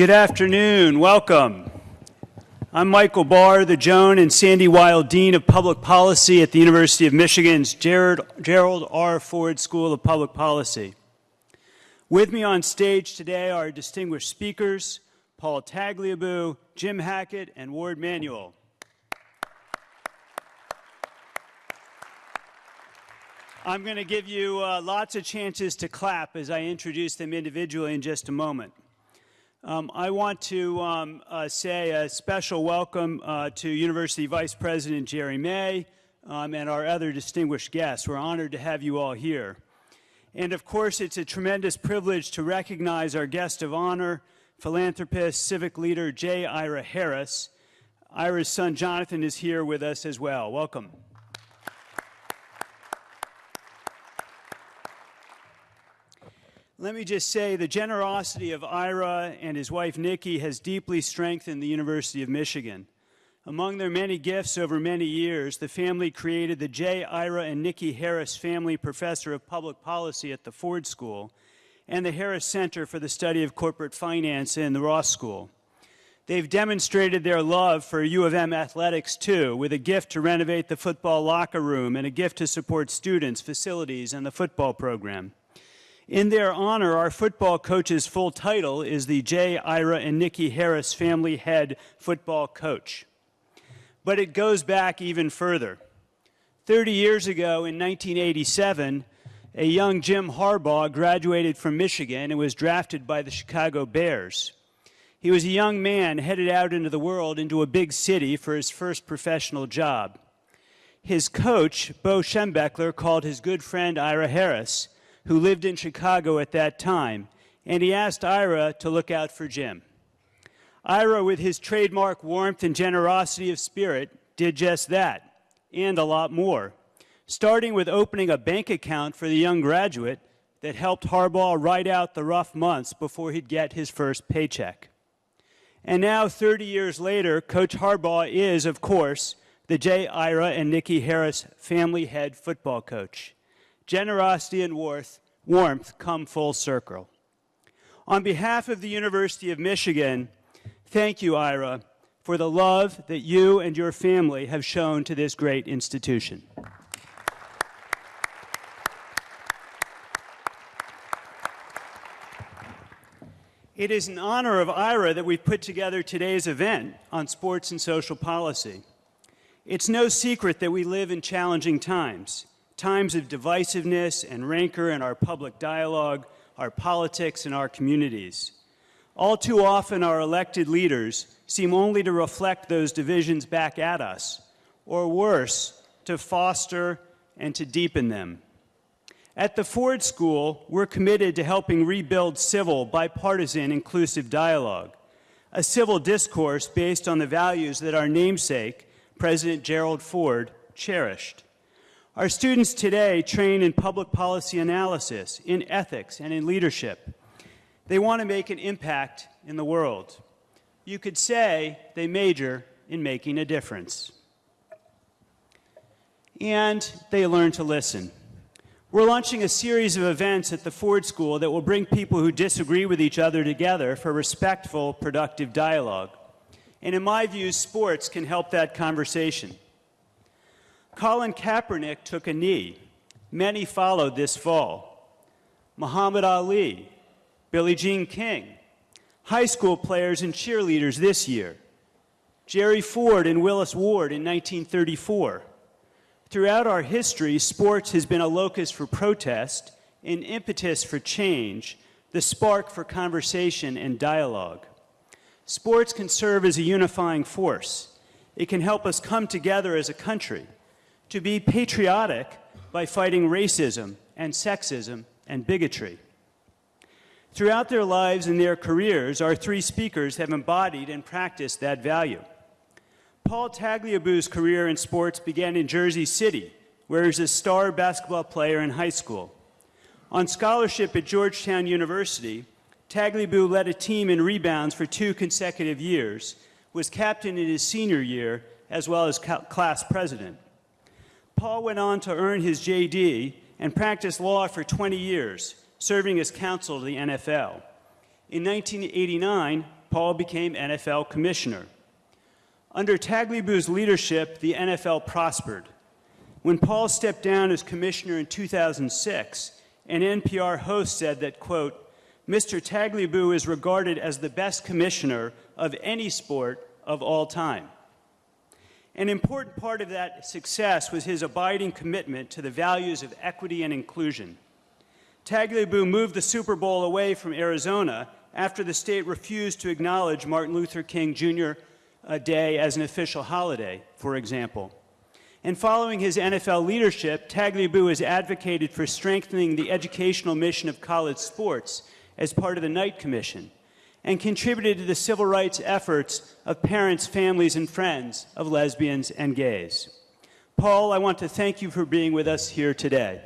Good afternoon. Welcome. I'm Michael Barr, the Joan and Sandy Weill Dean of Public Policy at the University of Michigan's Gerald, Gerald R. Ford School of Public Policy. With me on stage today are distinguished speakers, Paul Tagliabue, Jim Hackett, and Warde Manuel. I'm going to give you uh, lots of chances to clap as I introduce them individually in just a moment. Um, I want to um, uh, say a special welcome uh, to University Vice President Jerry May um, and our other distinguished guests. We're honored to have you all here. And of course, it's a tremendous privilege to recognize our guest of honor, philanthropist, civic leader J. Ira Harris. Ira's son Jonathan is here with us as well. Welcome. Let me just say the generosity of Ira and his wife Nikki has deeply strengthened the University of Michigan. Among their many gifts over many years, the family created the J. Ira and Nikki Harris Family Professor of Public Policy at the Ford School and the Harris Center for the Study of Corporate Finance in the Ross School. They've demonstrated their love for U of M athletics too, with a gift to renovate the football locker room and a gift to support students, facilities, and the football program. In their honor, our football coach's full title is the J. Ira and Nikki Harris Family Head Football Coach. But it goes back even further. 30 years ago, in 1987, a young Jim Harbaugh graduated from Michigan and was drafted by the Chicago Bears. He was a young man headed out into the world, into a big city for his first professional job. His coach, Bo Schembechler, called his good friend Ira Harris who lived in Chicago at that time, and he asked Ira to look out for Jim. Ira, with his trademark warmth and generosity of spirit, did just that, and a lot more, starting with opening a bank account for the young graduate that helped Harbaugh ride out the rough months before he'd get his first paycheck. And now, 30 years later, Coach Harbaugh is, of course, the J. Ira and Nikki Harris family head football coach generosity and warmth warmth come full circle. On behalf of the University of Michigan, thank you, Ira, for the love that you and your family have shown to this great institution. It is in honor of Ira that we've put together today's event on sports and social policy. It's no secret that we live in challenging times times of divisiveness and rancor in our public dialogue, our politics, and our communities. All too often, our elected leaders seem only to reflect those divisions back at us, or worse, to foster and to deepen them. At the Ford School, we're committed to helping rebuild civil, bipartisan, inclusive dialogue, a civil discourse based on the values that our namesake, President Gerald Ford, cherished. Our students today train in public policy analysis, in ethics, and in leadership. They want to make an impact in the world. You could say they major in making a difference. And they learn to listen. We're launching a series of events at the Ford School that will bring people who disagree with each other together for respectful, productive dialogue. And in my view, sports can help that conversation. Colin Kaepernick took a knee. Many followed this fall. Muhammad Ali, Billie Jean King, high school players and cheerleaders this year, Jerry Ford and Willis Ward in 1934. Throughout our history, sports has been a locus for protest, an impetus for change, the spark for conversation and dialogue. Sports can serve as a unifying force. It can help us come together as a country to be patriotic by fighting racism and sexism and bigotry. Throughout their lives and their careers, our three speakers have embodied and practiced that value. Paul Tagliabue's career in sports began in Jersey City, where he was a star basketball player in high school. On scholarship at Georgetown University, Tagliabue led a team in rebounds for two consecutive years, was captain in his senior year, as well as class president. Paul went on to earn his JD and practiced law for 20 years, serving as counsel to the NFL. In 1989, Paul became NFL commissioner. Under Tagliabue's leadership, the NFL prospered. When Paul stepped down as commissioner in 2006, an NPR host said that, quote, Mr. Tagliabue is regarded as the best commissioner of any sport of all time. An important part of that success was his abiding commitment to the values of equity and inclusion. Tagliabue moved the Super Bowl away from Arizona after the state refused to acknowledge Martin Luther King Jr. Uh, Day as an official holiday, for example. And following his NFL leadership, Tagliabue has advocated for strengthening the educational mission of college sports as part of the Knight Commission and contributed to the civil rights efforts of parents, families, and friends of lesbians and gays. Paul, I want to thank you for being with us here today.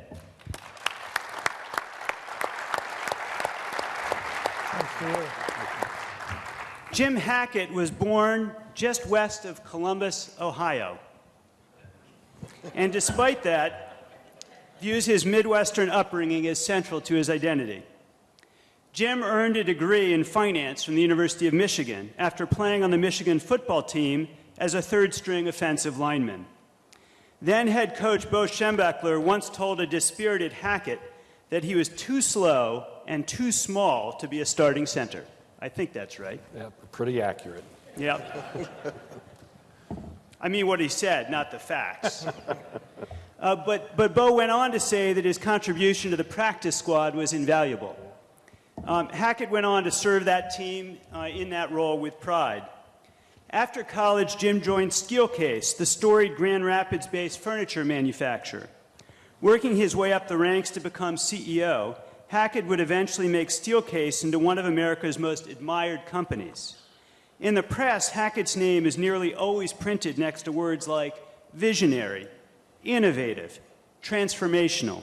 Jim Hackett was born just west of Columbus, Ohio. And despite that, views his Midwestern upbringing as central to his identity. Jim earned a degree in finance from the University of Michigan after playing on the Michigan football team as a third string offensive lineman. Then head coach Bo Schembechler once told a dispirited Hackett that he was too slow and too small to be a starting center. I think that's right. Yeah, pretty accurate. Yep. I mean what he said, not the facts. Uh, but, but Bo went on to say that his contribution to the practice squad was invaluable. Um, Hackett went on to serve that team uh, in that role with pride. After college, Jim joined Steelcase, the storied Grand Rapids based furniture manufacturer. Working his way up the ranks to become CEO, Hackett would eventually make Steelcase into one of America's most admired companies. In the press, Hackett's name is nearly always printed next to words like visionary, innovative, transformational.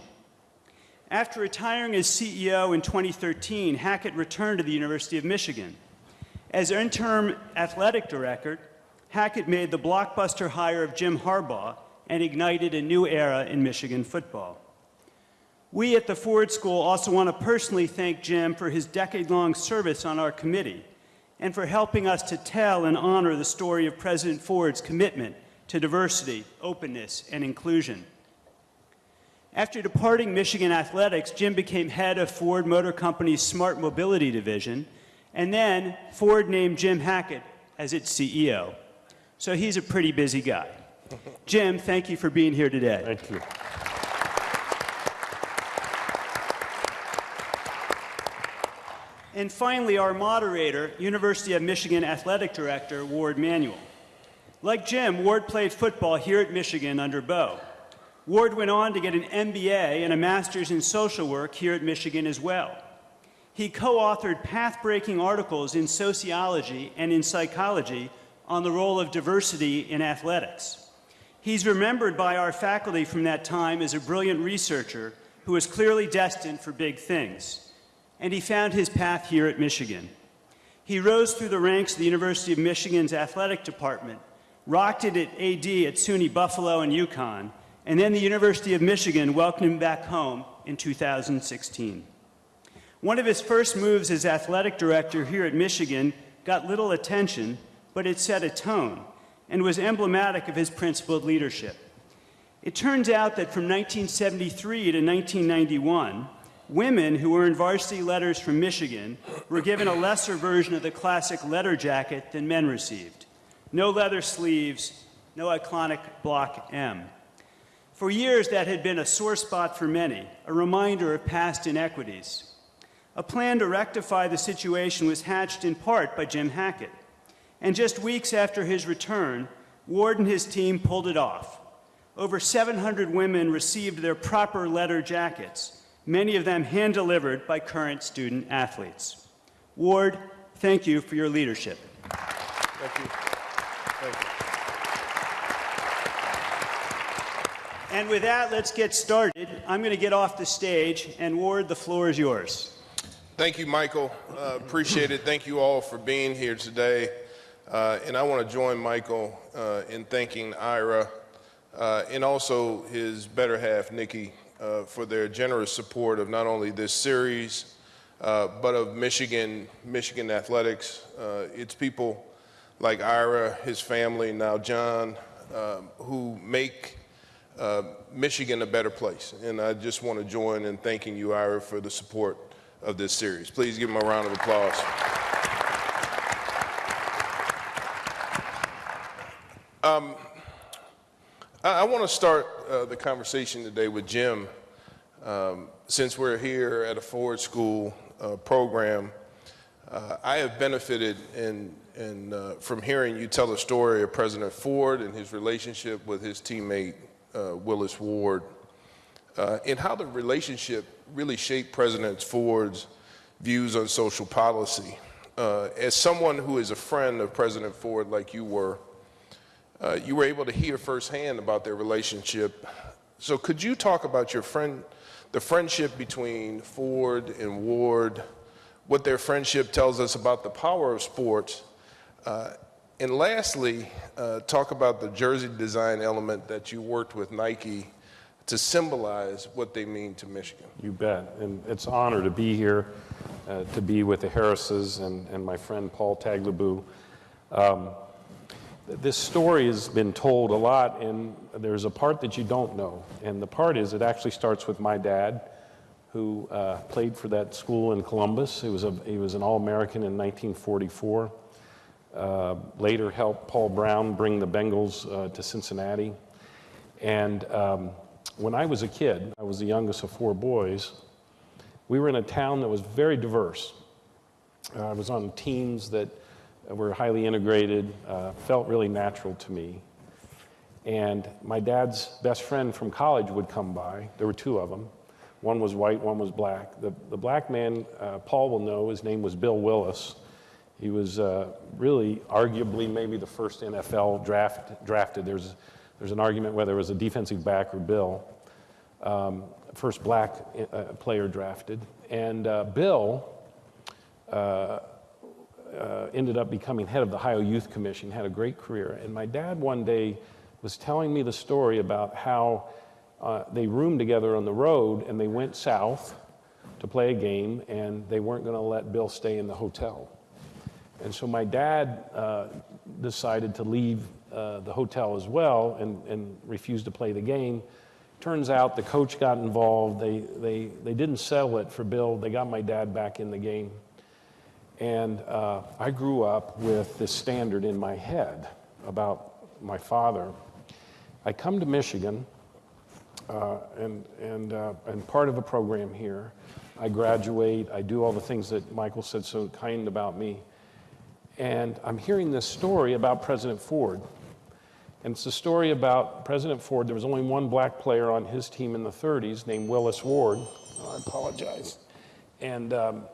After retiring as CEO in 2013, Hackett returned to the University of Michigan. As interim athletic director, Hackett made the blockbuster hire of Jim Harbaugh and ignited a new era in Michigan football. We at the Ford School also want to personally thank Jim for his decade-long service on our committee and for helping us to tell and honor the story of President Ford's commitment to diversity, openness, and inclusion. After departing Michigan Athletics, Jim became head of Ford Motor Company's Smart Mobility Division, and then Ford named Jim Hackett as its CEO. So he's a pretty busy guy. Jim, thank you for being here today. Thank you. And finally, our moderator, University of Michigan Athletic Director, Warde Manuel. Like Jim, Warde played football here at Michigan under Bo. Warde went on to get an MBA and a master's in social work here at Michigan as well. He co-authored path-breaking articles in sociology and in psychology on the role of diversity in athletics. He's remembered by our faculty from that time as a brilliant researcher who was clearly destined for big things. And he found his path here at Michigan. He rose through the ranks of the University of Michigan's athletic department, rocked it at AD at SUNY Buffalo and UConn, and then the University of Michigan welcomed him back home in 2016. One of his first moves as athletic director here at Michigan got little attention, but it set a tone and was emblematic of his principled leadership. It turns out that from 1973 to 1991, women who earned varsity letters from Michigan were given a lesser version of the classic letter jacket than men received. No leather sleeves, no iconic block M. For years, that had been a sore spot for many, a reminder of past inequities. A plan to rectify the situation was hatched in part by Jim Hackett. And just weeks after his return, Warde and his team pulled it off. Over 700 women received their proper letter jackets, many of them hand-delivered by current student athletes. Warde, thank you for your leadership. Thank you. Thank you. And with that, let's get started. I'm going to get off the stage, and Warde, the floor is yours. Thank you, Michael. Uh, appreciate it. Thank you all for being here today. Uh, and I want to join Michael uh, in thanking Ira uh, and also his better half, Nikki, uh, for their generous support of not only this series, uh, but of Michigan, Michigan athletics. It's people like Ira, his family, now John, um, who make uh, Michigan a better place. And I just want to join in thanking you, Ira, for the support of this series. Please give him a round of applause. Um, I, I want to start uh, the conversation today with Jim. Um, since we're here at a Ford School uh, program, uh, I have benefited in, in, uh, from hearing you tell the story of President Ford and his relationship with his teammate uh, Willis Ward, uh, and how the relationship really shaped President Ford's views on social policy. Uh, as someone who is a friend of President Ford, like you were, uh, you were able to hear firsthand about their relationship. So, could you talk about your friend, the friendship between Ford and Ward, what their friendship tells us about the power of sports, uh, and lastly, uh, talk about the jersey design element that you worked with Nike to symbolize what they mean to Michigan. You bet. And it's an honor to be here, uh, to be with the Harrises and, and my friend Paul Tagliabue. Um, this story has been told a lot, and there's a part that you don't know. And the part is it actually starts with my dad, who uh, played for that school in Columbus. He was, a, he was an All American in 1944. Uh, later helped Paul Brown bring the Bengals uh, to Cincinnati. And um, when I was a kid, I was the youngest of four boys, we were in a town that was very diverse. Uh, I was on teams that were highly integrated, uh, felt really natural to me. And my dad's best friend from college would come by. There were two of them. One was white, one was black. The, the black man, uh, Paul will know, his name was Bill Willis. He was uh, really, arguably, maybe the first NFL draft, drafted. There's, there's an argument whether it was a defensive back or Bill. Um, first black uh, player drafted. And uh, Bill uh, uh, ended up becoming head of the Ohio Youth Commission, had a great career. And my dad one day was telling me the story about how uh, they roomed together on the road and they went south to play a game and they weren't going to let Bill stay in the hotel. And so my dad uh, decided to leave uh, the hotel as well and, and refused to play the game. Turns out the coach got involved. They, they, they didn't settle it for Bill. They got my dad back in the game. And uh, I grew up with this standard in my head about my father. I come to Michigan, uh, and, and, uh, and part of a program here. I graduate, I do all the things that Michael said so kind about me. And I'm hearing this story about President Ford. And it's a story about President Ford. There was only one black player on his team in the 30s named Willis Ward. I apologize. And, um,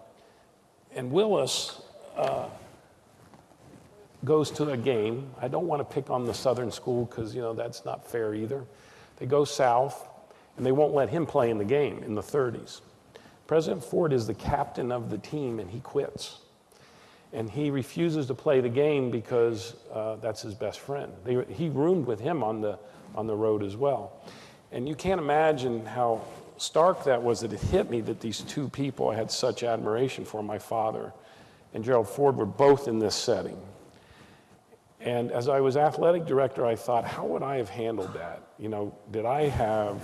and Willis uh, goes to a game. I don't want to pick on the Southern school because, you know, that's not fair either. They go south, and they won't let him play in the game in the 30s. President Ford is the captain of the team, and he quits and he refuses to play the game because uh, that's his best friend. They, he roomed with him on the, on the road as well. And you can't imagine how stark that was that it hit me that these two people I had such admiration for, my father and Gerald Ford, were both in this setting. And as I was athletic director, I thought, how would I have handled that? You know, did I have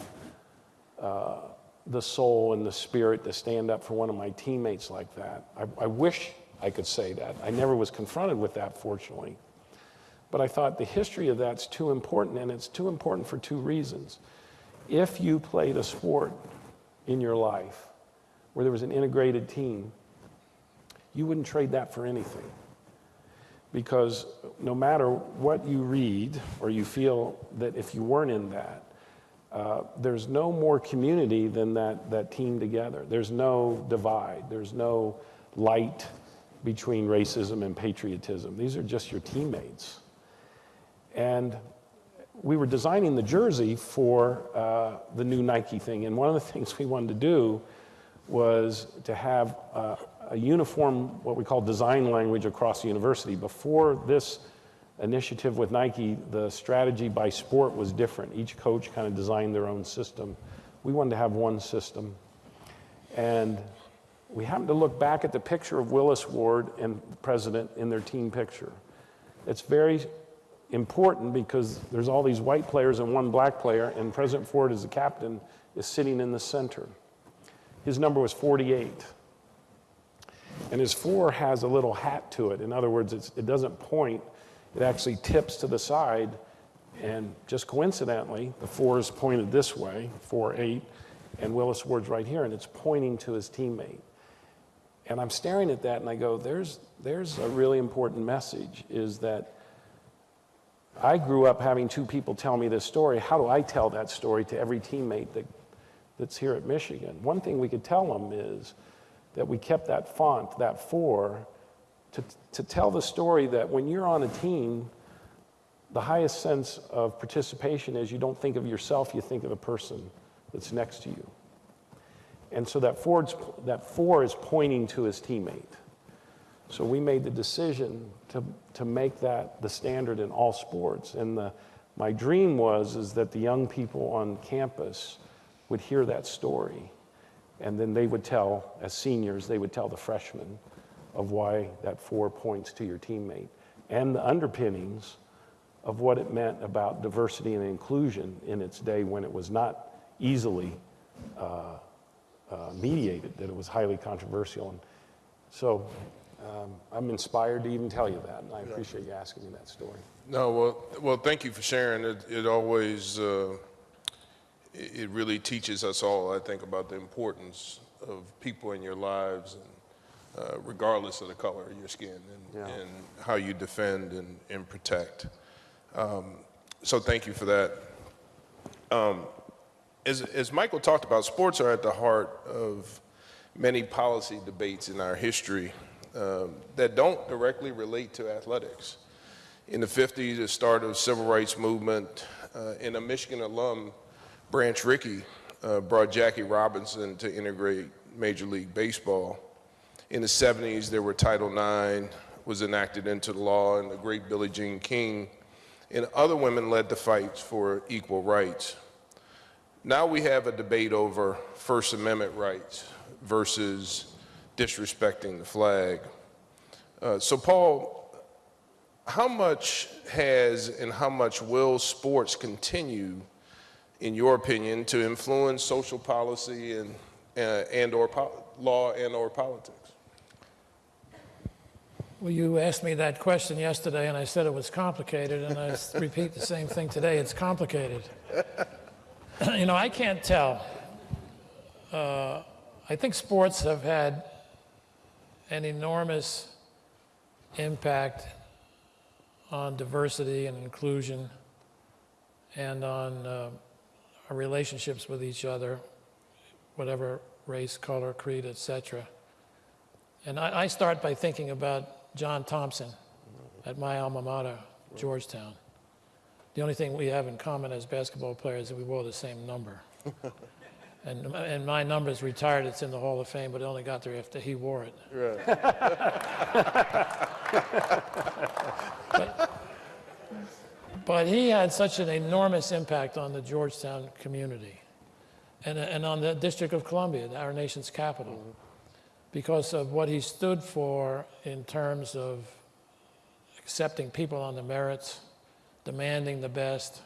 uh, the soul and the spirit to stand up for one of my teammates like that? I, I wish I could say that. I never was confronted with that, fortunately. But I thought the history of that's too important, and it's too important for two reasons. If you played a sport in your life where there was an integrated team, you wouldn't trade that for anything. Because no matter what you read or you feel that if you weren't in that, uh, there's no more community than that, that team together. There's no divide. There's no light between racism and patriotism. These are just your teammates. And we were designing the jersey for uh, the new Nike thing. And one of the things we wanted to do was to have uh, a uniform, what we call design language across the university. Before this initiative with Nike, the strategy by sport was different. Each coach kind of designed their own system. We wanted to have one system. And we happened to look back at the picture of Willis Ward and the president in their team picture. It's very important because there's all these white players and one black player, and President Ford, as the captain, is sitting in the center. His number was 48. And his four has a little hat to it. In other words, it doesn't point, it actually tips to the side. And just coincidentally, the four is pointed this way, 4 8, and Willis Ward's right here, and it's pointing to his teammate. And I'm staring at that and I go, there's, there's a really important message is that I grew up having two people tell me this story. How do I tell that story to every teammate that, that's here at Michigan? One thing we could tell them is that we kept that font, that four, to, to tell the story that when you're on a team, the highest sense of participation is you don't think of yourself, you think of the person that's next to you. And so that, Ford's, that four is pointing to his teammate. So we made the decision to, to make that the standard in all sports. And the, my dream was is that the young people on campus would hear that story. And then they would tell, as seniors, they would tell the freshmen of why that four points to your teammate and the underpinnings of what it meant about diversity and inclusion in its day when it was not easily uh, uh, mediated, that it was highly controversial. And so um, I'm inspired to even tell you that, and I appreciate you asking me that story. No, well, well, thank you for sharing. It, it always, uh, it really teaches us all, I think, about the importance of people in your lives, and uh, regardless of the color of your skin, and, Yeah. and how you defend and, and protect. Um, so thank you for that. Um, as, as Michael talked about, sports are at the heart of many policy debates in our history um, that don't directly relate to athletics. In the 50s, the start of civil rights movement, uh, and a Michigan alum, Branch Rickey, uh, brought Jackie Robinson to integrate Major League Baseball. In the 70s, there were Title IX was enacted into the law, and the great Billie Jean King and other women led the fights for equal rights. Now we have a debate over First Amendment rights versus disrespecting the flag. Uh, so, Paul, how much has and how much will sports continue, in your opinion, to influence social policy and, uh, and or law and or politics? Well, you asked me that question yesterday, and I said it was complicated, and I repeat the same thing today. It's complicated. you know, I can't tell. Uh, I think sports have had an enormous impact on diversity and inclusion and on uh, our relationships with each other, whatever race, color, creed, etc. And I, I start by thinking about John Thompson at my alma mater, Georgetown. The only thing we have in common as basketball players is that we wore the same number. and, and my number's retired, it's in the Hall of Fame, but it only got there after he wore it. but, but he had such an enormous impact on the Georgetown community and, and on the District of Columbia, our nation's capital mm-hmm. because of what he stood for in terms of accepting people on the merits, demanding the best,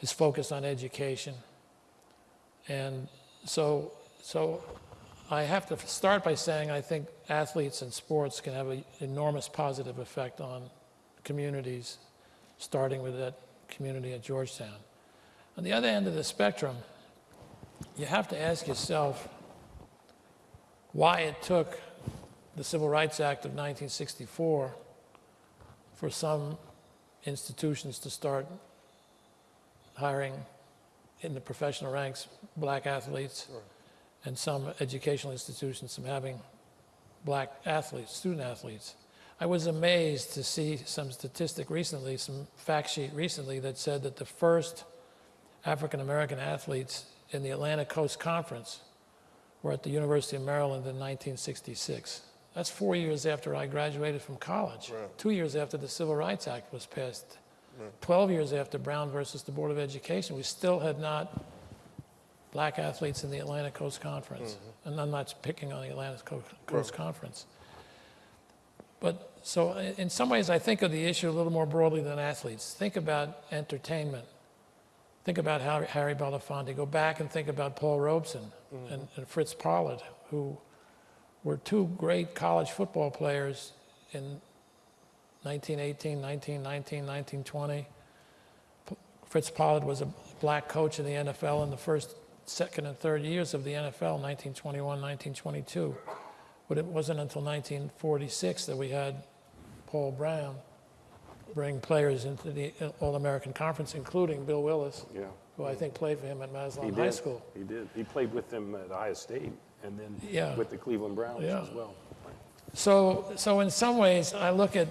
is focused on education. And so, so I have to start by saying I think athletes and sports can have an enormous positive effect on communities, starting with that community at Georgetown. On the other end of the spectrum, you have to ask yourself, why it took the Civil Rights Act of 1964 for some institutions to start hiring in the professional ranks black athletes and some educational institutions from having black athletes, student athletes. I was amazed to see some statistic recently, some fact sheet recently that said that the first African American athletes in the Atlantic Coast Conference were at the University of Maryland in 1966. That's four years after I graduated from college, two years after the Civil Rights Act was passed, 12 years after Brown versus the Board of Education. We still had not black athletes in the Atlantic Coast Conference. Mm-hmm. And I'm not picking on the Atlantic Co- Coast Conference. But so in some ways, I think of the issue a little more broadly than athletes. Think about entertainment. Think about Harry, Harry Belafonte. Go back and think about Paul Robeson mm-hmm. and, and Fritz Pollard, who were two great college football players in 1918, 1919, 1920. Fritz Pollard was a black coach in the NFL in the first, second, and third years of the NFL, 1921, 1922. But it wasn't until 1946 that we had Paul Brown bring players into the uh, All American Conference, including Bill Willis, Yeah. who I think played for him at Massillon High. School. He did. He played with them at Iowa State and then Yeah. with the Cleveland Browns Yeah. as well. So, so in some ways, I look at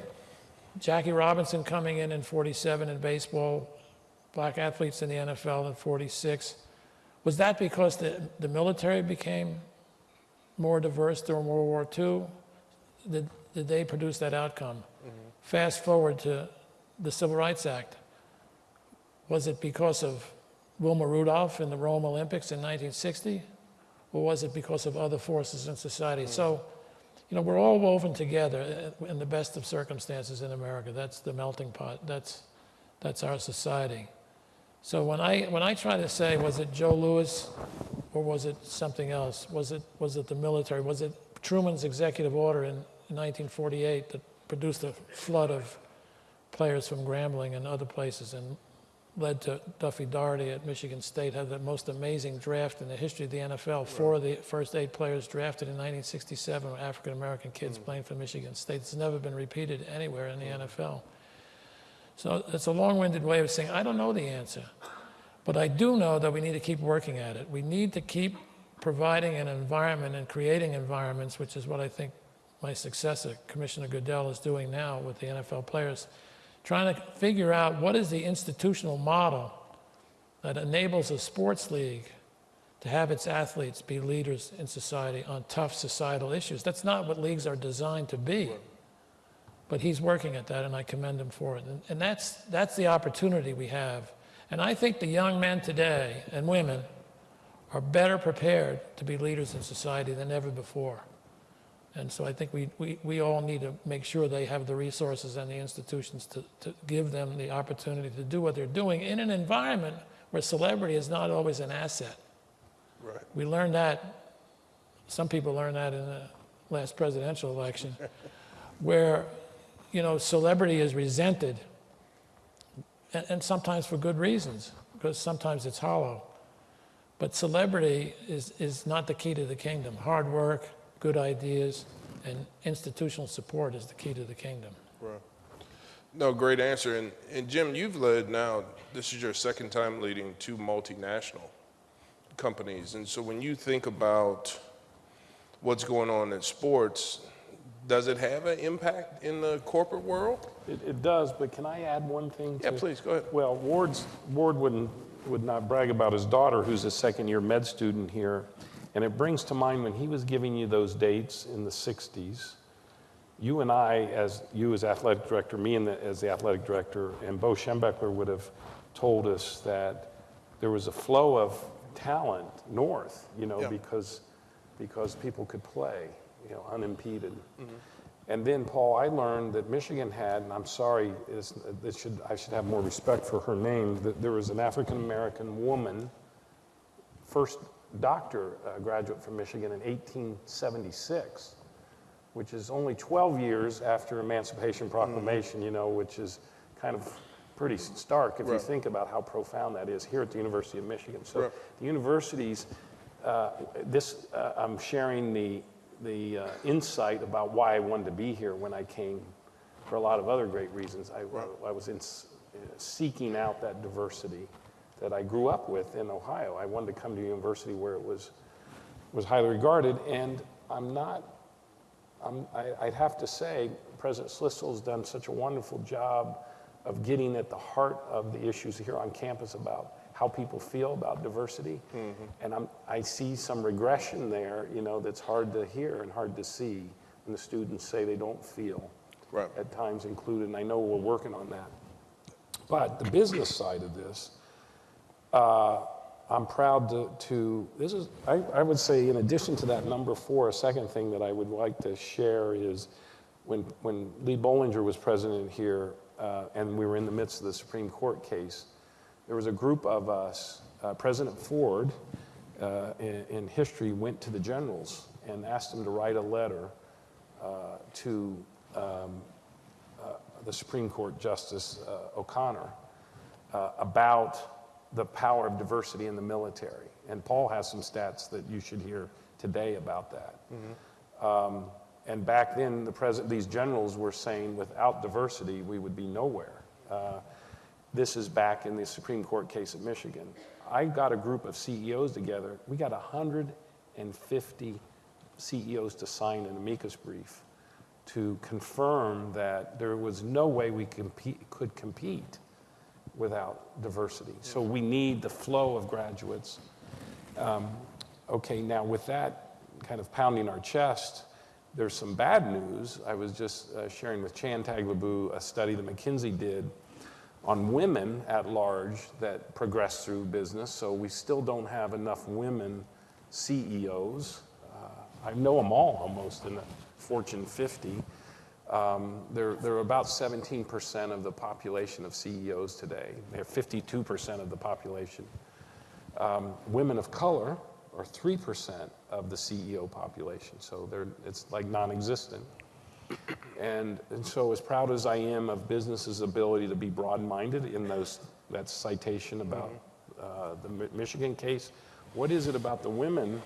Jackie Robinson coming in in 47 in baseball, black athletes in the NFL in 46. Was that because the, the military became more diverse during World War II? Did, did they produce that outcome? Mm-hmm. Fast forward to the Civil Rights Act. Was it because of Wilma Rudolph in the Rome Olympics in 1960? Or was it because of other forces in society? So, you know, we're all woven together in the best of circumstances in America. That's the melting pot. That's, that's our society. So when I, when I try to say, was it Joe Louis or was it something else? Was it, was it the military? Was it Truman's executive order in 1948 that produced a flood of players from Grambling and other places and led to Duffy Daugherty at Michigan State had the most amazing draft in the history of the NFL. Four of the first eight players drafted in 1967 were African American kids mm. playing for Michigan State. It's never been repeated anywhere in the mm. NFL. So it's a long-winded way of saying I don't know the answer, but I do know that we need to keep working at it. We need to keep providing an environment and creating environments, which is what I think my successor, Commissioner Goodell, is doing now with the NFL players, trying to figure out what is the institutional model that enables a sports league to have its athletes be leaders in society on tough societal issues. That's not what leagues are designed to be. But he's working at that, and I commend him for it. And, and that's, that's the opportunity we have. And I think the young men today and women are better prepared to be leaders in society than ever before. And so I think we, we, we all need to make sure they have the resources and the institutions to, to give them the opportunity to do what they're doing in an environment where celebrity is not always an asset. Right. We learned that, some people learned that in the last presidential election, where, you know, celebrity is resented, and, and sometimes for good reasons, because sometimes it's hollow. But celebrity is, is not the key to the kingdom. Hard work, good ideas, and institutional support is the key to the kingdom. Right. No, great answer. And, and Jim, you've led now, this is your second time leading two multinational companies. And so when you think about what's going on in sports, does it have an impact in the corporate world? It, it does, but can I add one thing? Yeah, to- please, go ahead. Well, Warde's, Warde wouldn't, would not brag about his daughter, who's a second-year med student here. And it brings to mind when he was giving you those dates in the 60s, you and I, as you as athletic director, me and the, as the athletic director, and Bo Schembechler would have told us that there was a flow of talent north, you know, Yeah. because, because people could play, you know, unimpeded. Mm-hmm. And then, Paul, I learned that Michigan had, and I'm sorry, it's, this should, I should have more respect for her name, that there was an African American woman, first doctor uh, graduate from Michigan in 1876, which is only 12 years after Emancipation Proclamation, you know, which is kind of pretty stark if you think about how profound that is here at the University of Michigan. So Right. the universities, uh, this, uh, I'm sharing the, the uh, insight about why I wanted to be here when I came for a lot of other great reasons. I, I was in, s- seeking out that diversity that I grew up with in Ohio. I wanted to come to a university where it was, was highly regarded, and I'm not, I'm, I, I'd have to say, President Schlissel's done such a wonderful job of getting at the heart of the issues here on campus about how people feel about diversity. Mm-hmm. And I'm, I see some regression there, you know, that's hard to hear and hard to see when the students say they don't feel Right. at times included, and I know we're working on that. But the business side of this, uh, I'm proud to, to this is, I, I would say, in addition to that number four, a second thing that I would like to share is when, when Lee Bollinger was president here uh, and we were in the midst of the Supreme Court case, there was a group of us, uh, President Ford uh, in, in history went to the generals and asked them to write a letter uh, to um, uh, the Supreme Court Justice O'Connor about the power of diversity in the military. And Paul has some stats that you should hear today about that. Um, and back then, the president, these generals were saying without diversity, we would be nowhere. Uh, this is back in the Supreme Court case of Michigan. I got a group of CEOs together. We got 150 CEOs to sign an amicus brief to confirm that there was no way we compete, could compete without diversity. So we need the flow of graduates. Um, okay, now with that kind of pounding our chest, there's some bad news. I was just uh, sharing with Chan Tagliabue a study that McKinsey did on women at large that progress through business. So we still don't have enough women CEOs. Uh, I know them all almost in the Fortune 50. Um, they're, they're about 17% of the population of CEOs today. They're 52% of the population. Um, women of color are 3% of the CEO population, so they're, it's like non existent. And, and so, as proud as I am of businesses' ability to be broad minded in those, that citation about uh, the Michigan case, what is it about the women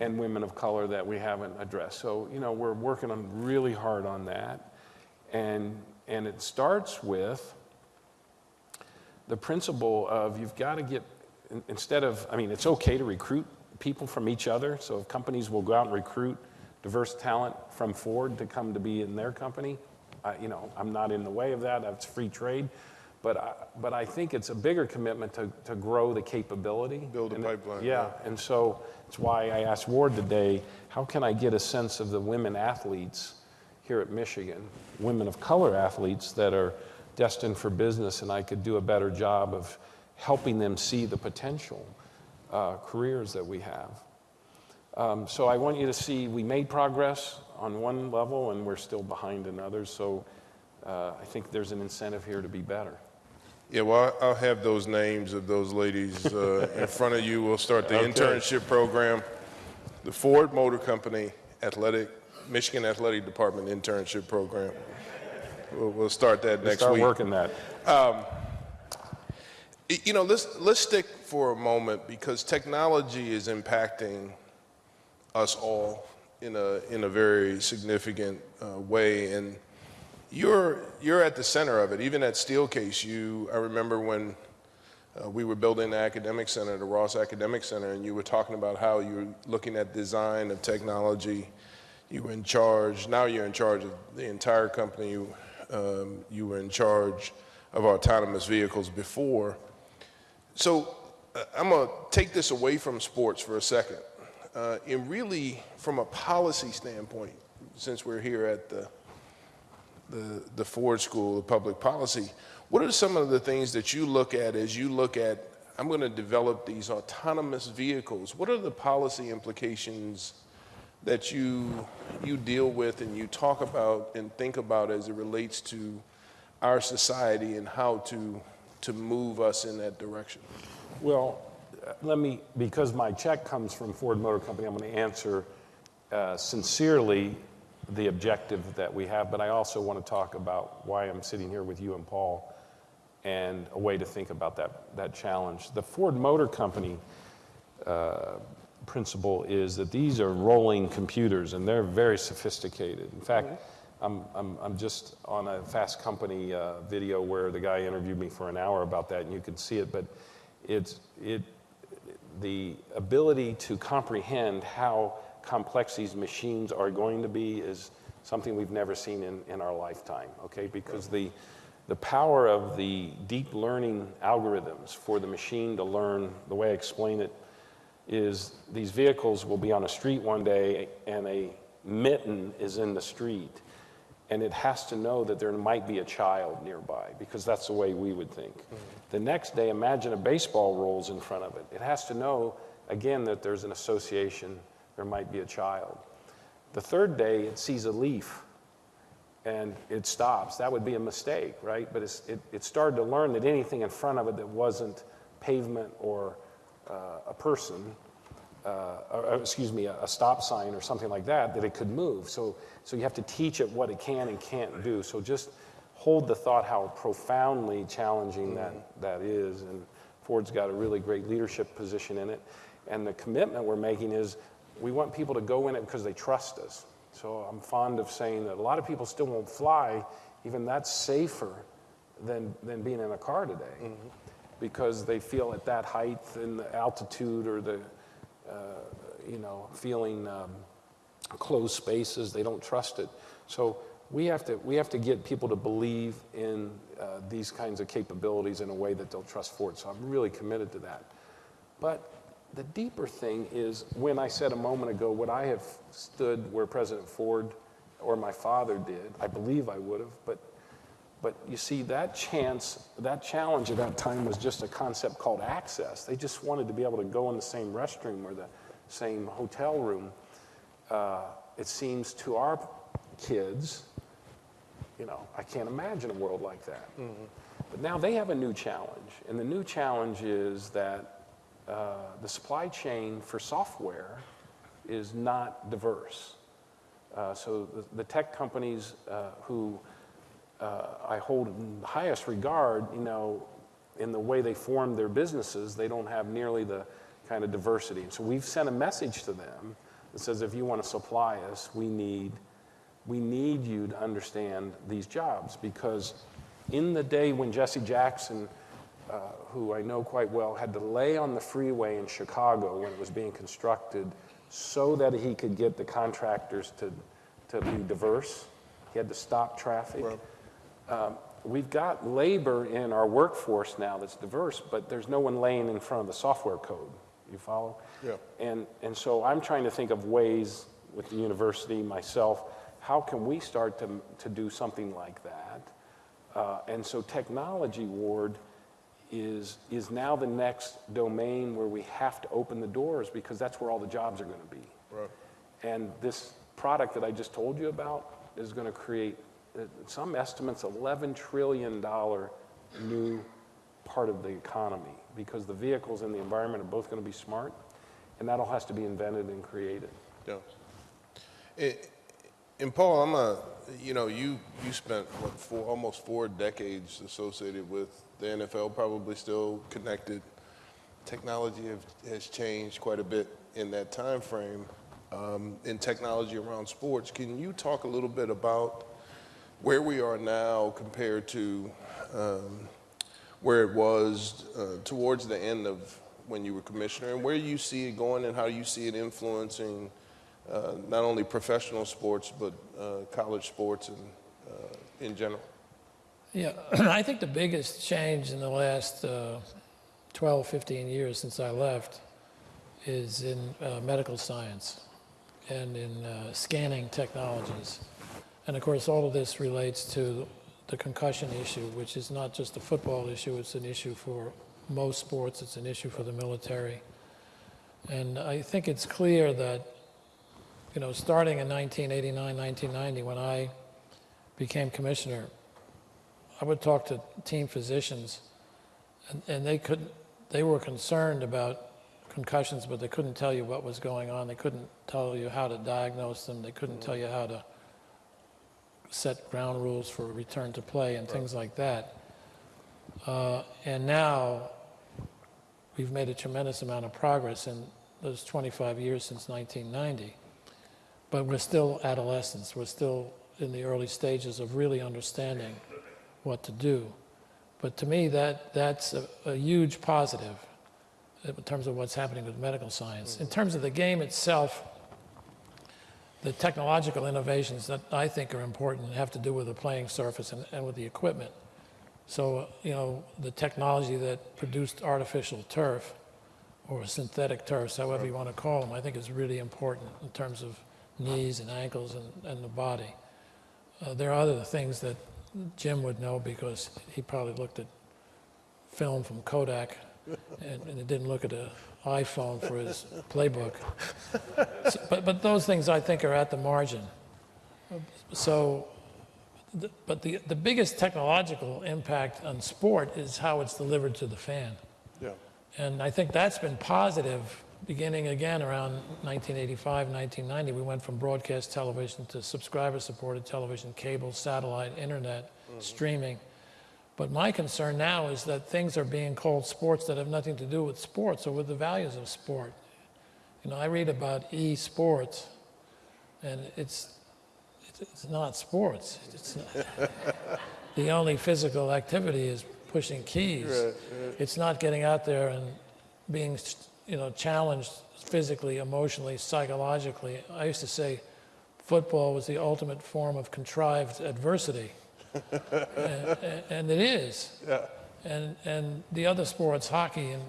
and women of color that we haven't addressed? So, you know, we're working on really hard on that. And, and it starts with the principle of you've got to get, instead of, I mean, it's okay to recruit people from each other. So if companies will go out and recruit diverse talent from Ford to come to be in their company, I, you know, I'm not in the way of that. That's free trade. But I, but I think it's a bigger commitment to, to grow the capability. Build a And- pipeline, Yeah, yeah. and so it's why I asked Warde today, how can I get a sense of the women athletes here at Michigan, women of color athletes that are destined for business, and I could do a better job of helping them see the potential uh, careers that we have. Um, so I want you to see we made progress on one level, and we're still behind in others. So uh, I think there's an incentive here to be better. Yeah, well, I'll have those names of those ladies uh, in front of you. We'll start the internship program. The Ford Motor Company Athletic, Michigan Athletic Department internship program. We'll, we'll start that next Start week. working that. Y- You know, let's, let's stick for a moment because technology is impacting us all in a, in a very significant uh, way. And you're, you're at the center of it. Even at Steelcase, you, I remember when uh, we were building the academic center, the Ross Academic Center, and you were talking about how you were looking at design of technology. You were in charge, now you're in charge of the entire company. You, um, you were in charge of autonomous vehicles before. So uh, I'm going to take this away from sports for a second. Uh, and really, from a policy standpoint, since we're here at the, the, the Ford School of Public Policy, what are some of the things that you look at as you look at, I'm going to develop these autonomous vehicles? What are the policy implications that you, you deal with and you talk about and think about as it relates to our society and how to, to move us in that direction? Well, let me, because my check comes from Ford Motor Company, I'm going to answer uh, sincerely the objective that we have, but I also want to talk about why I'm sitting here with you and Paul and a way to think about that, that challenge. The Ford Motor Company uh, principle is that these are rolling computers and they're very sophisticated. In fact, I'm, I'm, I'm just on a Fast Company uh, video where the guy interviewed me for an hour about that and you can see it, but it's, it, the ability to comprehend how complex these machines are going to be is something we've never seen in, in our lifetime, okay? Because the, the power of the deep learning algorithms for the machine to learn, the way I explain it, is these vehicles will be on a street one day and a mitten is in the street. and it has to know that there might be a child nearby because that's the way we would think. Mm-hmm. The next day, imagine a baseball rolls in front of it. It has to know, again, that there's an association, there might be a child. The third day, it sees a leaf and it stops. That would be a mistake, right? But it's, it, it started to learn that anything in front of it that wasn't pavement or uh, a person, uh, or, or, excuse me, a, a stop sign or something like that, that it could move. So, so you have to teach it what it can and can't do. So just hold the thought how profoundly challenging that, that is. And Ford's got a really great leadership position in it. And the commitment we're making is we want people to go in it because they trust us. So I'm fond of saying that a lot of people still won't fly, even that's safer than, than being in a car today because they feel at that height and the altitude or the, uh, you know, feeling um, closed spaces, they don't trust it. So we have to, we have to get people to believe in uh, these kinds of capabilities in a way that they'll trust Ford. So I'm really committed to that. But the deeper thing is when I said a moment ago, would I have stood where President Ford or my father did? I believe I would have, but but you see, that chance, that challenge at that time was just a concept called access. They just wanted to be able to go in the same restroom or the same hotel room. Uh, it seems to our kids, you know, I can't imagine a world like that. Mm-hmm. But now they have a new challenge, and the new challenge is that uh, the supply chain for software is not diverse. Uh, so the, the, tech companies uh, who uh, I hold in highest regard, you know, in the way they form their businesses, they don't have nearly the kind of diversity. And so we've sent a message to them that says, if you want to supply us, we need, we need you to understand these jobs because in the day when Jesse Jackson, uh, who I know quite well, had to lay on the freeway in Chicago when it was being constructed so that he could get the contractors to, to be diverse, he had to stop traffic. Right um, we've got labor in our workforce now that's diverse, but there's no one laying in front of the software code. You follow? Yeah. And, and so I'm trying to think of ways with the university, myself, how can we start to, to do something like that? Uh, and so technology, Warde, is, is now the next domain where we have to open the doors because that's where all the jobs are going to be. Right. And this product that I just told you about is going to create uh, some estimates $11 trillion new part of the economy because the vehicles and the environment are both going to be smart, and that all has to be invented and created. Yeah. It, and Paul, I'm a, you know, you you spent what four, almost four decades associated with the NFL, probably still connected. Technology have, has changed quite a bit in that time frame. Um, in technology around sports, can you talk a little bit about where we are now compared to um, where it was uh, towards the end of when you were commissioner, and where you see it going, and how you see it influencing uh, not only professional sports but uh, college sports and uh, in general. Yeah, I think the biggest change in the last uh, 12, 15 years since I left is in uh, medical science and in scanning technologies. And of course, all of this relates to the concussion issue, which is not just a football issue, it's an issue for most sports, it's an issue for the military. And I think it's clear that, you know, starting in 1989, 1990, when I became commissioner, I would talk to team physicians, and, and they could, they were concerned about concussions, but they couldn't tell you what was going on. They couldn't tell you how to diagnose them. They couldn't tell you how to set ground rules for return to play and things like that. Uh, and now we've made a tremendous amount of progress in those 25 years since 1990. But we're still adolescents. We're still in the early stages of really understanding what to do. But to me, that, that's a, a huge positive in terms of what's happening with medical science. In terms of the game itself, the technological innovations that I think are important have to do with the playing surface and, and with the equipment. So, you know, the technology that produced artificial turf or synthetic turfs, however you want to call them, I think is really important in terms of knees and ankles and, and the body. Uh, there are other things that Jim would know because he probably looked at film from Kodak and, and didn't look at an iPhone for his playbook. So- but, but those things I think are at the margin. So, the, but the, the biggest technological impact on sport is how it's delivered to the fan. Yeah. And I think that's been positive beginning again around 1985, 1990. We went from broadcast television to subscriber supported television, cable, satellite, internet, mm-hmm. streaming. But my concern now is that things are being called sports that have nothing to do with sports or with the values of sport. You know, I read about e-sports, and it's it's, not sports. It's not, the only physical activity is pushing keys. It's not getting out there and being, you know, challenged physically, emotionally, psychologically. I used to say football was the ultimate form of contrived adversity. and, and it is. Yeah. And, and the other sports, hockey and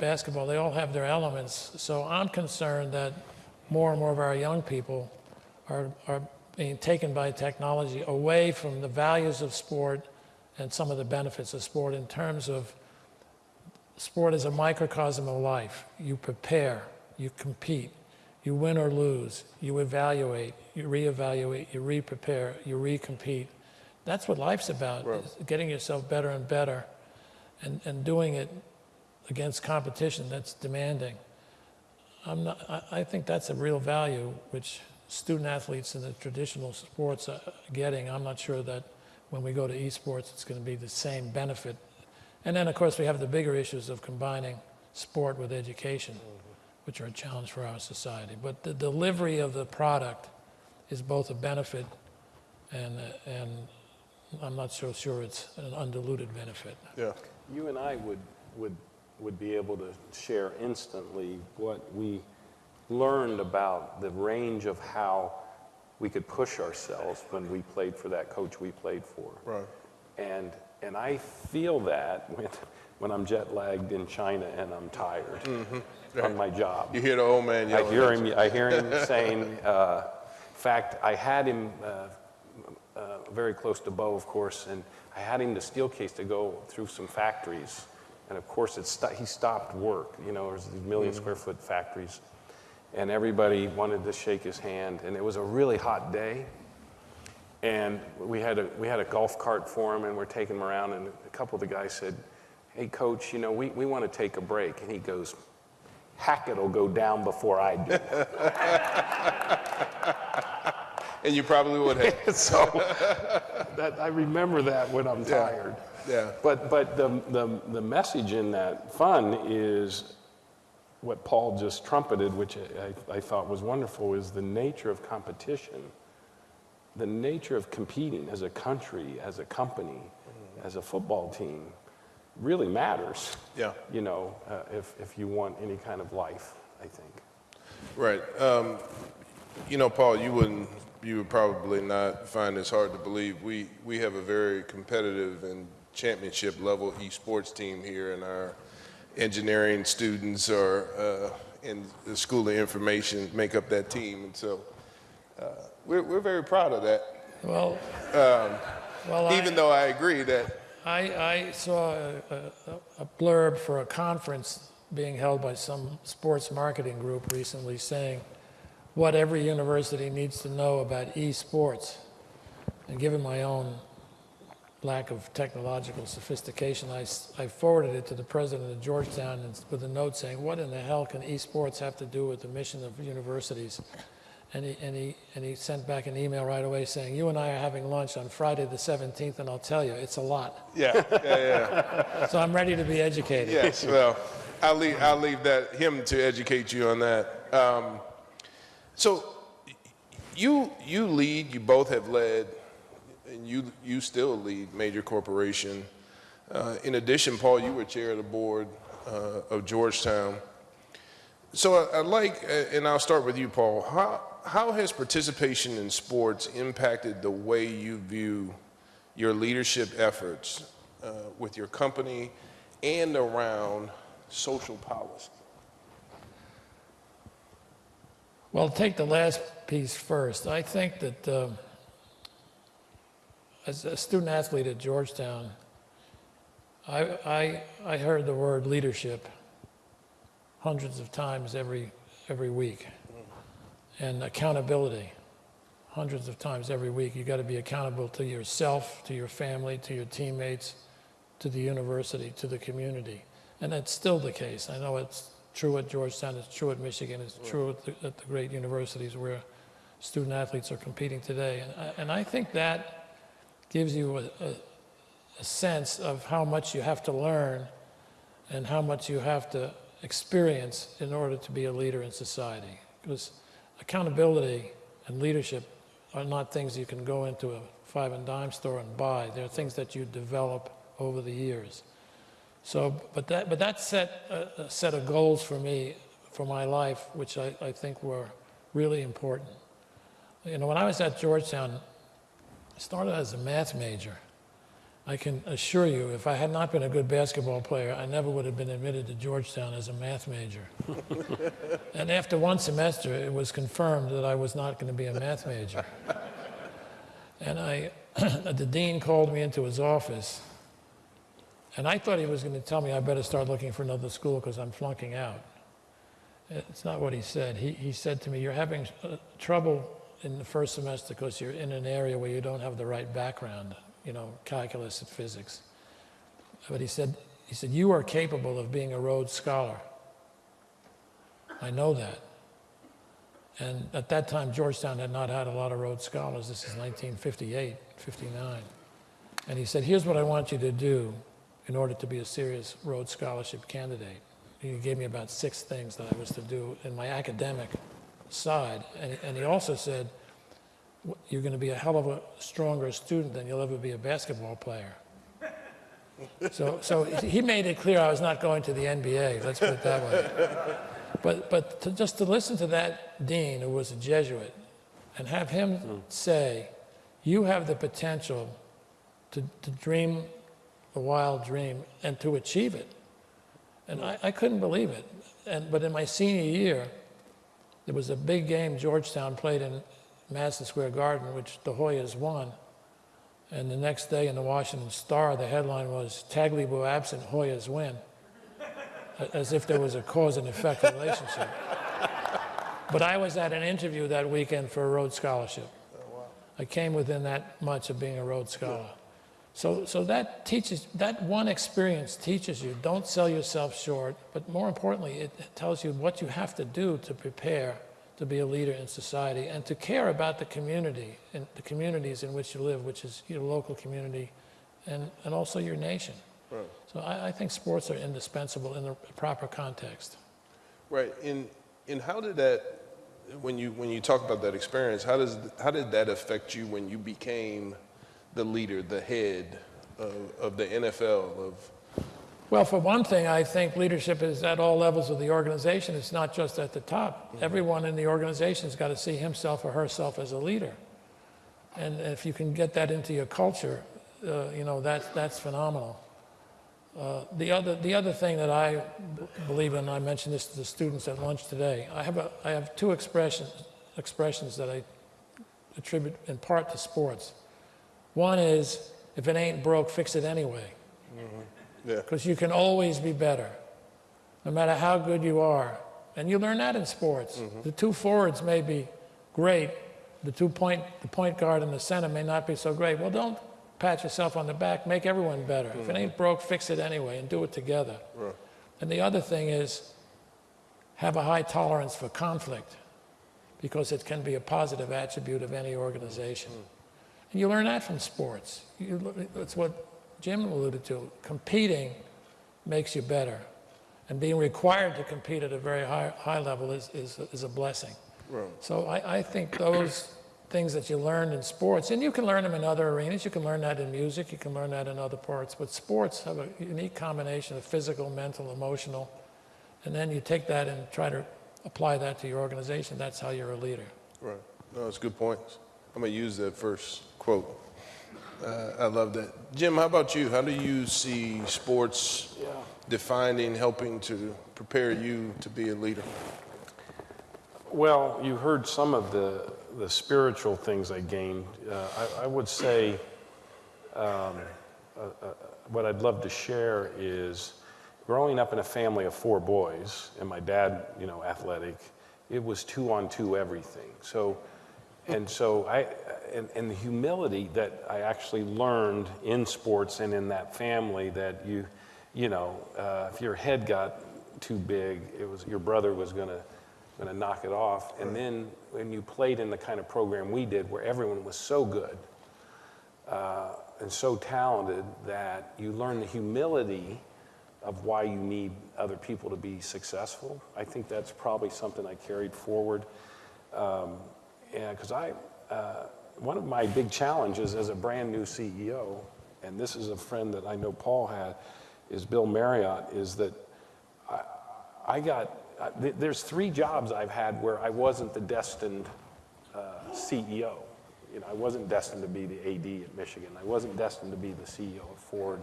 basketball, they all have their elements. So I'm concerned that more and more of our young people are, are being taken by technology away from the values of sport and some of the benefits of sport in terms of sport is a microcosm of life. You prepare, you compete, you win or lose, you evaluate, you reevaluate, you re-prepare, you recompete. That's what life's about, is getting yourself better and better and, and doing it against competition that's demanding. I'm not, I, I think that's a real value which student athletes in the traditional sports are getting. I'm not sure that when we go to esports, it's going to be the same benefit. And then, of course, we have the bigger issues of combining sport with education, which are a challenge for our society. But the delivery of the product is both a benefit and, uh, and I'm not so sure it's an undiluted benefit. Yeah. You and I would, would, would be able to share instantly what we learned about the range of how we could push ourselves when we played for that coach we played for. Right. And, and I feel that when, when I'm jet lagged in China and I'm tired on my job. You hear the old man I hear him. I hear him saying. Uh, in fact, I had him uh, uh, very close to Bo, of course, and I had him the Steelcase to go through some factories, and of course, it sto- he stopped work. You know, there's these 1000000 square foot factories, and everybody wanted to shake his hand, and it was a really hot day. And we had a we had a golf cart for him, and we're taking him around. And a couple of the guys said, "Hey, coach, you know, we, we want to take a break." And he goes, "Hackett will go down before I do." And you probably would have. so that I remember that when I'm tired. Yeah. But but the, the the message in that fun is what Paul just trumpeted, which I, I thought was wonderful, is the nature of competition, the nature of competing as a country, as a company, as a football team, really matters. Yeah. You know, uh, if if you want any kind of life, I think. Right. Um, you know, Paul, you wouldn't, you would probably not find this hard to believe. We, we have a very competitive and championship level esports team here, and our engineering students are uh, in the School of Information make up that team. And so uh, we're, we're very proud of that, Well, um, well I- even though I agree that, I, I saw a, a, a blurb for a conference being held by some sports marketing group recently saying what every university needs to know about esports. And given my own lack of technological sophistication, I forwarded it to the president of Georgetown with a note saying, what in the hell can esports have to do with the mission of universities? And he, and, he, and he sent back an email right away saying, you and I are having lunch on Friday the 17th, and I'll tell you, it's a lot. yeah, yeah, yeah. So I'm ready to be educated. Yes, well, I'll leave, I'll leave that, him to educate you on that. Um, so you, you lead, you both have led, and you, you still lead major corporation. Uh, in addition, Paul, you were chair of the board uh, of Georgetown. So I- I'd like, uh, and I'll start with you, Paul. How, how has participation in sports impacted the way you view your leadership efforts uh, with your company and around social policy? Well, take the last piece first. I think that uh, as a student athlete at Georgetown, I, I, I heard the word leadership hundreds of times every, every week. And accountability, hundreds of times every week. You got to be accountable to yourself, to your family, to your teammates, to the university, to the community. And that's still the case. I know it's true at Georgetown, it's true at Michigan, it's true at the, at the great universities where student athletes are competing today. And I, and I think that gives you a, a, a sense of how much you have to learn and how much you have to experience in order to be a leader in society. Because accountability and leadership are not things you can go into a five and dime store and buy. They're things that you develop over the years. So, but that, but that set a, a set of goals for me, for my life, which I, I think were really important. You know, when I was at Georgetown, I started as a math major. I can assure you, if I had not been a good basketball player, I never would have been admitted to Georgetown as a math major. and after one semester, it was confirmed that I was not going to be a math major. And I, the dean called me into his office, and I thought he was going to tell me I better start looking for another school because I'm flunking out. It's not what he said. He, he said to me, You're having uh, trouble in the first semester because you're in an area where you don't have the right background you know, calculus and physics. But he said, he said, you are capable of being a Rhodes Scholar. I know that. And at that time, Georgetown had not had a lot of Rhodes Scholars. This is 1958, 59. And he said, here's what I want you to do in order to be a serious Rhodes Scholarship candidate. He gave me about six things that I was to do in my academic side. And, and he also said, you're going to be a hell of a stronger student than you'll ever be a basketball player. So, so he made it clear I was not going to the NBA, let's put it that way. But, but to, just to listen to that dean, who was a Jesuit, and have him say, you have the potential to, to dream a wild dream and to achieve it. And I, I couldn't believe it. And, but in my senior year, there was a big game Georgetown played in Madison Square Garden, which the Hoyas won. And the next day in the Washington Star, the headline was Tagliabue absent, Hoyas win, as if there was a cause and effect relationship. But I was at an interview that weekend for a Rhodes Scholarship. I came within that much of being a Rhodes Scholar. So, so that teaches, that one experience teaches you, don't sell yourself short, but more importantly, it tells you what you have to do to prepare to be a leader in society and to care about the community and the communities in which you live, which is your local community and, and also your nation. Right. So I, I, think sports are indispensable in the proper context. Right. And, and how did that, when you, when you talk about that experience, how, does, how did that affect you when you became the leader, the head of, of the NFL, of well, for one thing, I think leadership is at all levels of the organization. It's not just at the top. Mm-hmm. Everyone in the organization has got to see himself or herself as a leader. And if you can get that into your culture, uh, you know, that's, that's phenomenal. Uh, the, other, the other thing that I believe in, I mentioned this to the students at lunch today, I have, a, I have two expressions, expressions that I attribute in part to sports. One is, if it ain't broke, fix it anyway. Mm-hmm. Because yeah. you can always be better, no matter how good you are. And you learn that in sports. Mm-hmm. The two forwards may be great. The two point, the point guard and the center may not be so great. Well, don't pat yourself on the back. Make everyone better. Mm-hmm. If it ain't broke, fix it anyway and do it together. Right. And the other thing is have a high tolerance for conflict because it can be a positive attribute of any organization. Mm-hmm. And you learn that from sports. You, it's what Jim alluded to, competing makes you better. And being required to compete at a very high, high level is, is, is a blessing. Right. So I, I think those things that you learn in sports, and you can learn them in other arenas, you can learn that in music, you can learn that in other parts, but sports have a unique combination of physical, mental, emotional, and then you take that and try to apply that to your organization. That's how you're a leader. Right. No, that's good points. I'm going to use that first quote. Uh, I love that. Jim, how about you? How do you see sports yeah. defining, helping to prepare you to be a leader? Well, you heard some of the, the spiritual things I gained. Uh, I, I, would say um, uh, uh, what I'd love to share is growing up in a family of four boys, and my dad, you know, athletic, it was two on two everything. So, and so I, and, and the humility that I actually learned in sports and in that family that you, you know, uh, if your head got too big, it was your brother was gonna gonna knock it off. And then when you played in the kind of program we did, where everyone was so good uh, and so talented that you learn the humility of why you need other people to be successful. I think that's probably something I carried forward. Um, because I, uh, one of my big challenges as a brand new CEO, and this is a friend that I know Paul had, is Bill Marriott, is that I, I got, th- there's three jobs I've had where I wasn't the destined uh, CEO. You know, I wasn't destined to be the AD at Michigan. I wasn't destined to be the CEO of Ford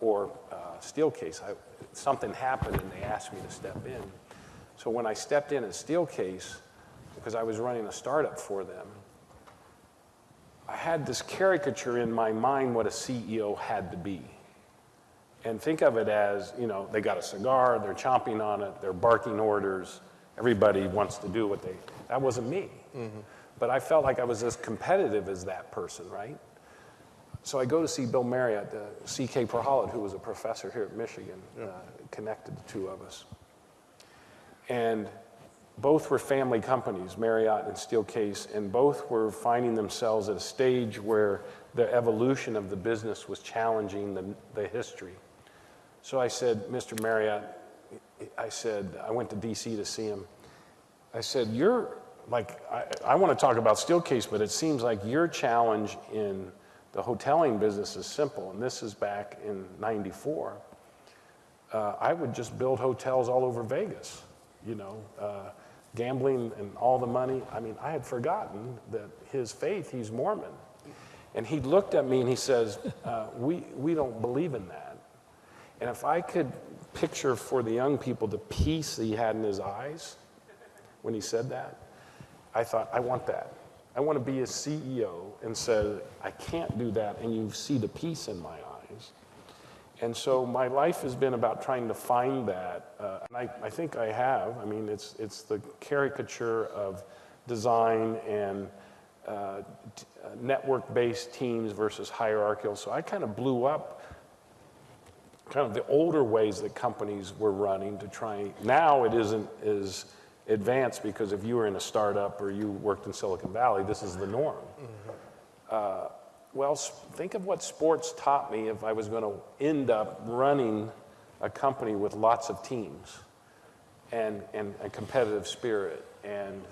or uh, Steelcase. I, something happened and they asked me to step in. So when I stepped in at Steelcase, because I was running a startup for them, I had this caricature in my mind what a CEO had to be. And think of it as, you know, they got a cigar, they're chomping on it, they're barking orders, everybody wants to do what they, that wasn't me. But I felt like I was as competitive as that person, right? So I go to see Bill Marriott, uh, C.K. Prahalad, who was a professor here at Michigan, uh, connected the two of us. And both were family companies, Marriott and Steelcase, and both were finding themselves at a stage where the evolution of the business was challenging the, the history. So I said, Mr. Marriott, I said, I went to DC to see him. I said, You're like, I, I want to talk about Steelcase, but it seems like your challenge in the hoteling business is simple, and this is back in 94. Uh, I would just build hotels all over Vegas, you know, uh, gambling and all the money. I mean, I had forgotten that his faith, he's Mormon. And he looked at me and he says, uh, we, we don't believe in that. And if I could picture for the young people the peace that he had in his eyes when he said that, I thought, I want that. I want to be a CEO and say, I can't do that, and you see the peace in my eyes. And so my life has been about trying to find that, uh, and I, I think I have. I mean, it's, it's the caricature of design and uh, uh, network-based teams versus hierarchical. So I kind of blew up kind of the older ways that companies were running to try. Now it isn't as advanced because if you were in a startup or you worked in Silicon Valley, this is the norm. Uh, well, think of what sports taught me if I was going to end up running a company with lots of teams and, and a competitive spirit and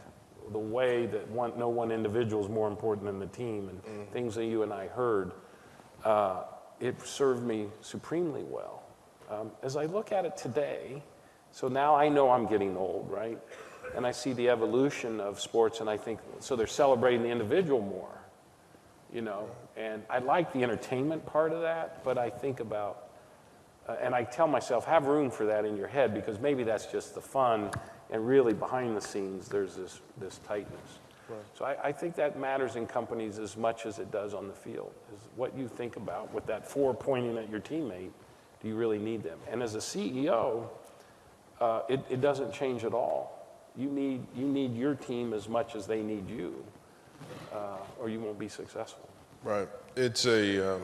the way that one, no one individual is more important than the team and things that you and I heard uh, it served me supremely well. Um, as I look at it today, so now I know I'm getting old, right? And I see the evolution of sports, and I think, so they're celebrating the individual more, you know? And I like the entertainment part of that, but I think about, uh, and I tell myself, have room for that in your head because maybe that's just the fun, and really behind the scenes, there's this, this tightness. So I, I think that matters in companies as much as it does on the field, is what you think about with that four pointing at your teammate. Do you really need them? And as a CEO, uh, it, it doesn't change at all. You need, you need your team as much as they need you, uh, or you won't be successful. Right. It's a, um,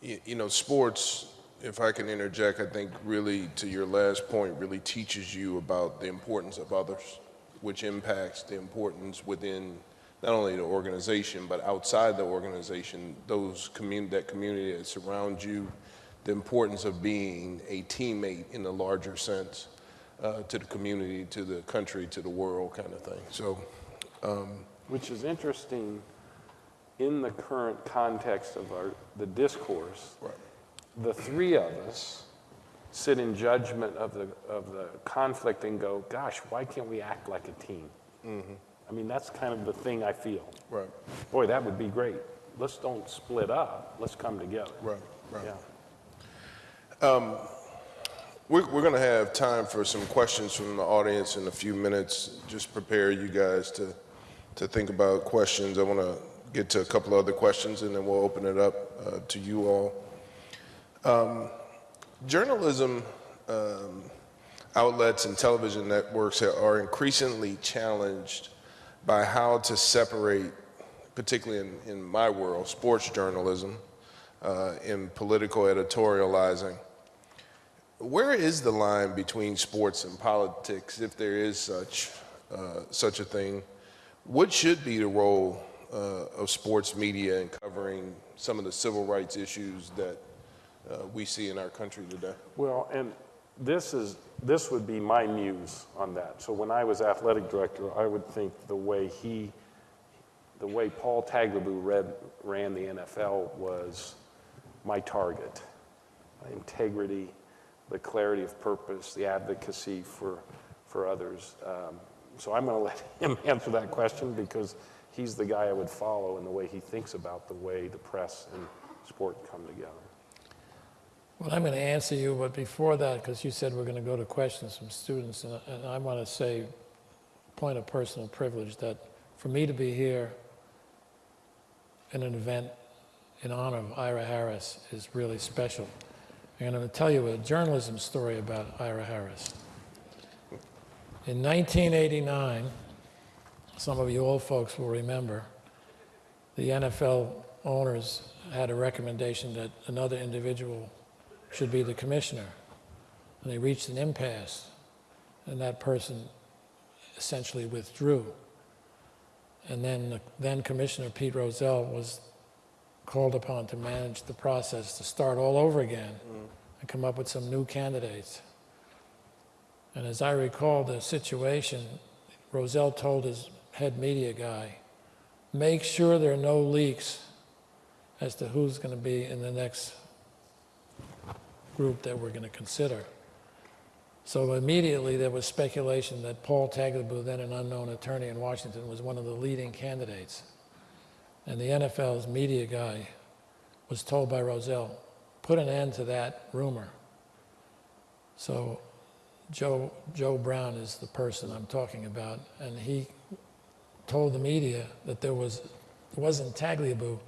you, you know, sports, if I can interject, I think really to your last point, really teaches you about the importance of others, which impacts the importance within not only the organization, but outside the organization, those commun- that community that surrounds you, the importance of being a teammate in a larger sense uh, to the community, to the country, to the world kind of thing. So, Which is interesting in the current context of our, the discourse. Right. The three of us sit in judgment of the, of the conflict and go, gosh, why can't we act like a team? I mean, that's kind of the thing I feel. right, Boy, that would be great. Let's don't split up. Let's come together. right, right. Yeah. Um, We're, we're going to have time for some questions from the audience in a few minutes. Just prepare you guys to, to think about questions. I want to get to a couple other questions, and then we'll open it up uh, to you all. Um, Journalism um, outlets and television networks are increasingly challenged by how to separate, particularly in, in my world, sports journalism, uh, in political editorializing. Where is the line between sports and politics, if there is such, uh, such a thing? What should be the role uh, of sports media and covering some of the civil rights issues that uh, we see in our country today? Well, and this is, this would be my muse on that. So when I was athletic director, I would think the way he, the way Paul Tagliabue read, ran the NFL was my target. Integrity, the clarity of purpose, the advocacy for, for others. Um, so I'm going to let him answer that question because he's the guy I would follow in the way he thinks about the way the press and sport come together. Well, I'm going to answer you, but before that, because you said we're going to go to questions from students, and, and I want to say, point of personal privilege, that for me to be here in an event in honor of Ira Harris is really special. And I'm going to tell you a journalism story about Ira Harris. In 1989, some of you old folks will remember, the NFL owners had a recommendation that another individual should be the commissioner. And they reached an impasse, and that person essentially withdrew. And then the then Commissioner Pete Rozelle was called upon to manage the process to start all over again mm. and come up with some new candidates. And as I recall the situation, Rozelle told his head media guy, make sure there are no leaks as to who's going to be in the next group that we're going to consider. So immediately there was speculation that Paul Tagliabue, then an unknown attorney in Washington, was one of the leading candidates. And the NFL's media guy was told by Rozelle, put an end to that rumor. So Joe, Joe Browne is the person I'm talking about, and he told the media that there was, it wasn't Tagliabue,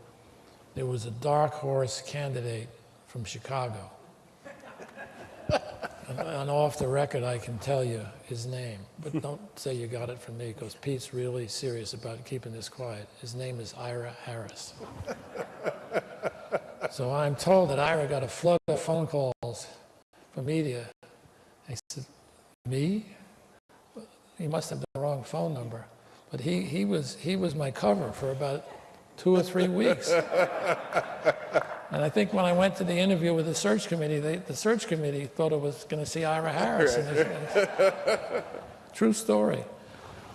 there was a dark horse candidate from Chicago. and, and off the record, I can tell you his name, but don't say you got it from me because Pete's really serious about keeping this quiet. His name is Ira Harris. so I'm told that Ira got a flood of phone calls from media. I said, me? He must have the wrong phone number. But he, he, was, he was my cover for about two or three weeks. and I think when I went to the interview with the search committee, they, the search committee thought it was going to see Ira Harris. It's- true story.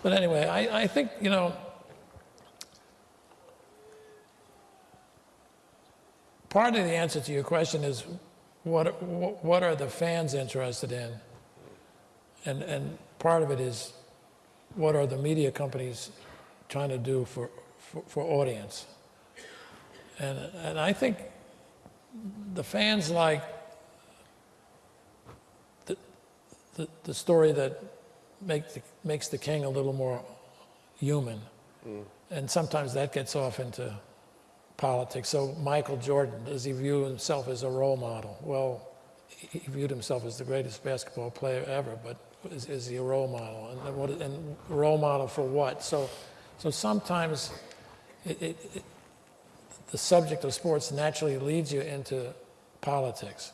But anyway, I, I think, you know, part of the answer to your question is what, what are the fans interested in? And, and part of it is what are the media companies trying to do for, for, for audience? And, and I think the fans like the, the, the story that make the, makes the king a little more human. Hmm. And sometimes that gets off into politics. So Michael Jordan, does he view himself as a role model? Well, he viewed himself as the greatest basketball player ever, but is, is he a role model? And, what, and role model for what? So, so sometimes it, it, it, the subject of sports naturally leads you into politics.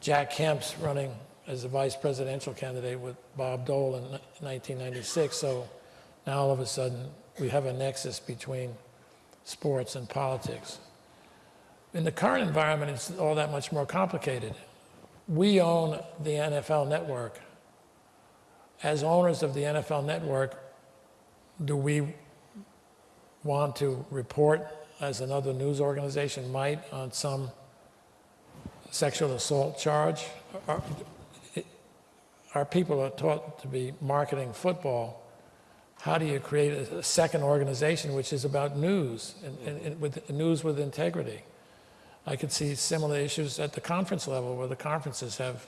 Jack Kemp's running as a vice presidential candidate with Bob Dole in 1996. So now all of a sudden we have a nexus between sports and politics. In the current environment, it's all that much more complicated. We own the NFL network. As owners of the NFL network, do we want to report, as another news organization might, on some sexual assault charge? Our, our people are taught to be marketing football. How do you create a, second organization which is about news and, and, and with news with integrity? I could see similar issues at the conference level where the conferences have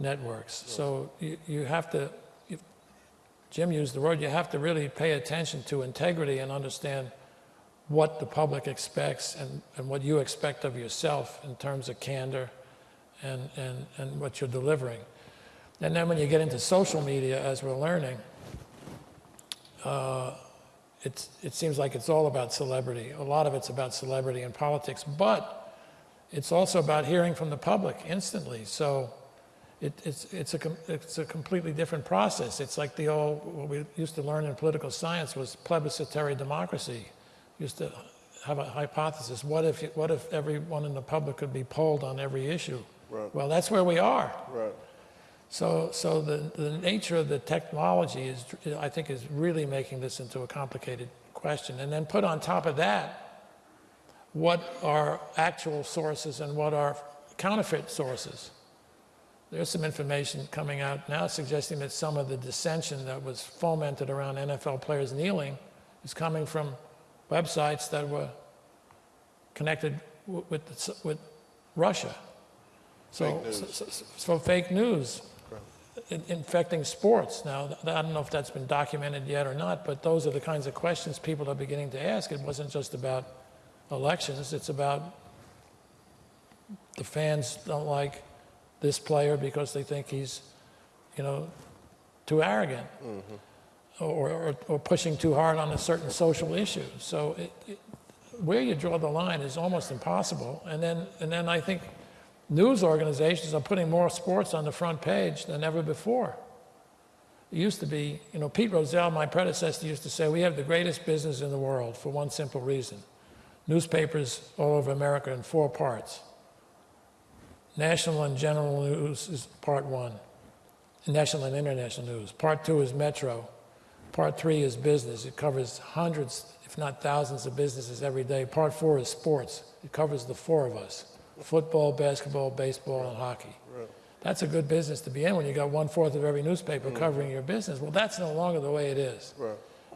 networks. So you, you have to, Jim used the word, you have to really pay attention to integrity and understand what the public expects and, and what you expect of yourself in terms of candor and, and, and what you're delivering. And then when you get into social media, as we're learning, uh, it's, it seems like it's all about celebrity. A lot of it's about celebrity and politics, but it's also about hearing from the public instantly. So it, it's, it's, a, com- it's a completely different process. It's like the old, what we used to learn in political science was plebiscitary democracy. We Used to have a hypothesis. What if, what if everyone in the public could be polled on every issue? Right. Well, that's where we are. Right. So, so the, the nature of the technology is, I think, is really making this into a complicated question. And then put on top of that, what are actual sources and what are counterfeit sources? There's some information coming out now suggesting that some of the dissension that was fomented around NFL players kneeling is coming from websites that were connected w- with, the with Russia. So, Fake news. so, so- so fake news in- infecting sports. Now, I don't know if that's been documented yet or not, but those are the kinds of questions people are beginning to ask. It wasn't just about elections, it's about the fans don't like this player because they think he's, you know, too arrogant mm-hmm. or, or, or pushing too hard on a certain social issue. So it, it, where you draw the line is almost impossible. And then, and then I think news organizations are putting more sports on the front page than ever before. It used to be, you know, Pete Rozelle, my predecessor, used to say, we have the greatest business in the world for one simple reason. Newspapers all over America in four parts. National and general news is part one. National and international news. Part two is metro. Part three is business. It covers hundreds, if not thousands, of businesses every day. Part four is sports. It covers the four of us football, basketball, baseball, and hockey. That's a good business to be in when you got one fourth of every newspaper mm. covering your business. Well, that's no longer the way it is.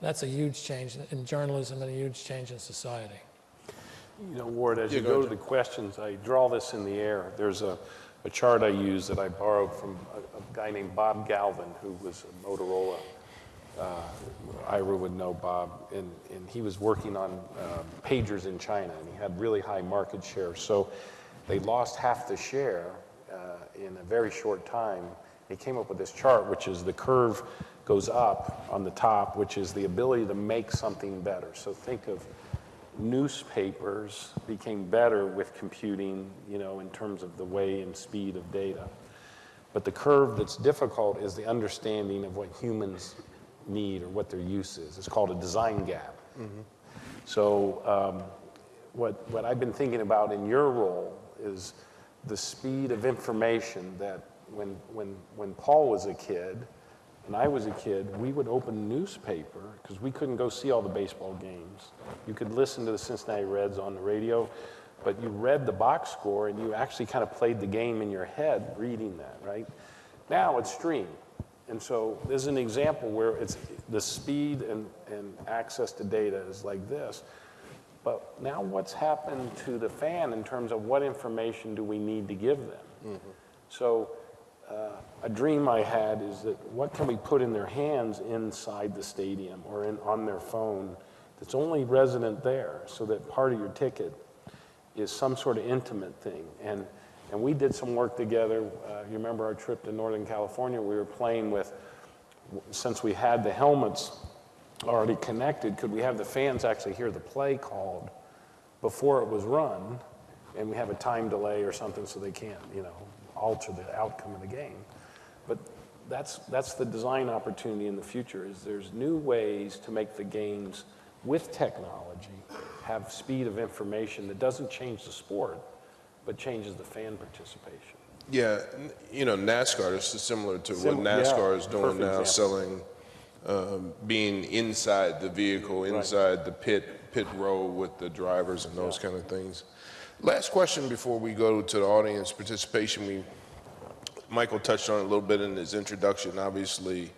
That's a huge change in journalism and a huge change in society. You know, Warde, as you go go to the questions, I draw this in the air. There's a, a chart I use that I borrowed from a, a guy named Bob Galvin, who was a Motorola. Uh, Ira would know Bob, and, and he was working on um, pagers in China, and he had really high market share. So they lost half the share uh, in a very short time. He came up with this chart, which is the curve goes up on the top, which is the ability to make something better. So think of newspapers became better with computing, you know, in terms of the way and speed of data. But the curve that's difficult is the understanding of what humans need or what their use is. It's called a design gap. So um, what, what I've been thinking about in your role is the speed of information that when, when, when Paul was a kid and I was a kid, we would open a newspaper because we couldn't go see all the baseball games. You could listen to the Cincinnati Reds on the radio, but you read the box score and you actually kind of played the game in your head reading that, right? Now it's streamed. And so this is an example where it's the speed and, and access to data is like this. But now what's happened to the fan in terms of what information do we need to give them? Mm-hmm. So uh, a dream I had is that what can we put in their hands inside the stadium or in, on their phone that's only resident there so that part of your ticket is some sort of intimate thing. And, and we did some work together. Uh, you remember our trip to Northern California? We were playing with, since we had the helmets already connected, could we have the fans actually hear the play called before it was run? And we have a time delay or something so they can't, you know, alter the outcome of the game. But that's, that's the design opportunity in the future is there's new ways to make the games with technology have speed of information that doesn't change the sport, but changes the fan participation. Yeah, you know, NASCAR is similar to what Sim- yeah, NASCAR is doing now, example. selling, um, being inside the vehicle, inside the pit, pit row with the drivers and those kind of things. Last question before we go to the audience participation. We, Michael touched on it a little bit in his introduction. Obviously,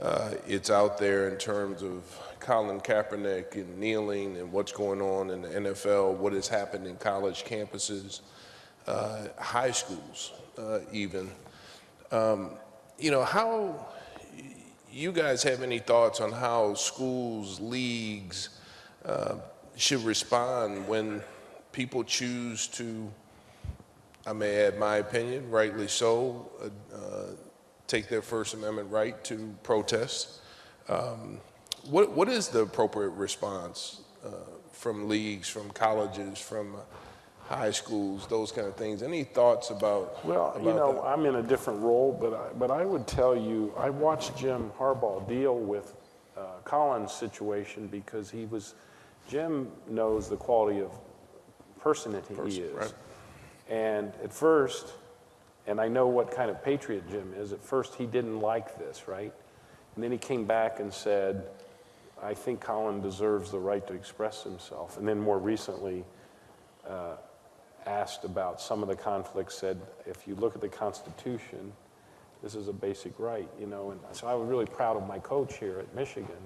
uh, it's out there in terms of Colin Kaepernick and kneeling and what's going on in the NFL, what has happened in college campuses, uh, high schools, uh, even. Um, you know, how you guys have any thoughts on how schools, leagues, uh, should respond when people choose to, I may add my opinion, rightly so, uh, uh, take their First Amendment right to protest. Um, what, what is the appropriate response uh, from leagues, from colleges, from uh, high schools, those kind of things? Any thoughts about, Well, about you know, that? I'm in a different role, but I, but I would tell you, I watched Jim Harbaugh deal with uh, Colin's situation because he was, Jim knows the quality of person that he Person, is. right. And at first, and I know what kind of patriot Jim is, at first he didn't like this, right? And then he came back and said, I think Colin deserves the right to express himself. And then more recently, uh, asked about some of the conflicts, said, if you look at the Constitution, this is a basic right, you know. And so I was really proud of my coach here at Michigan.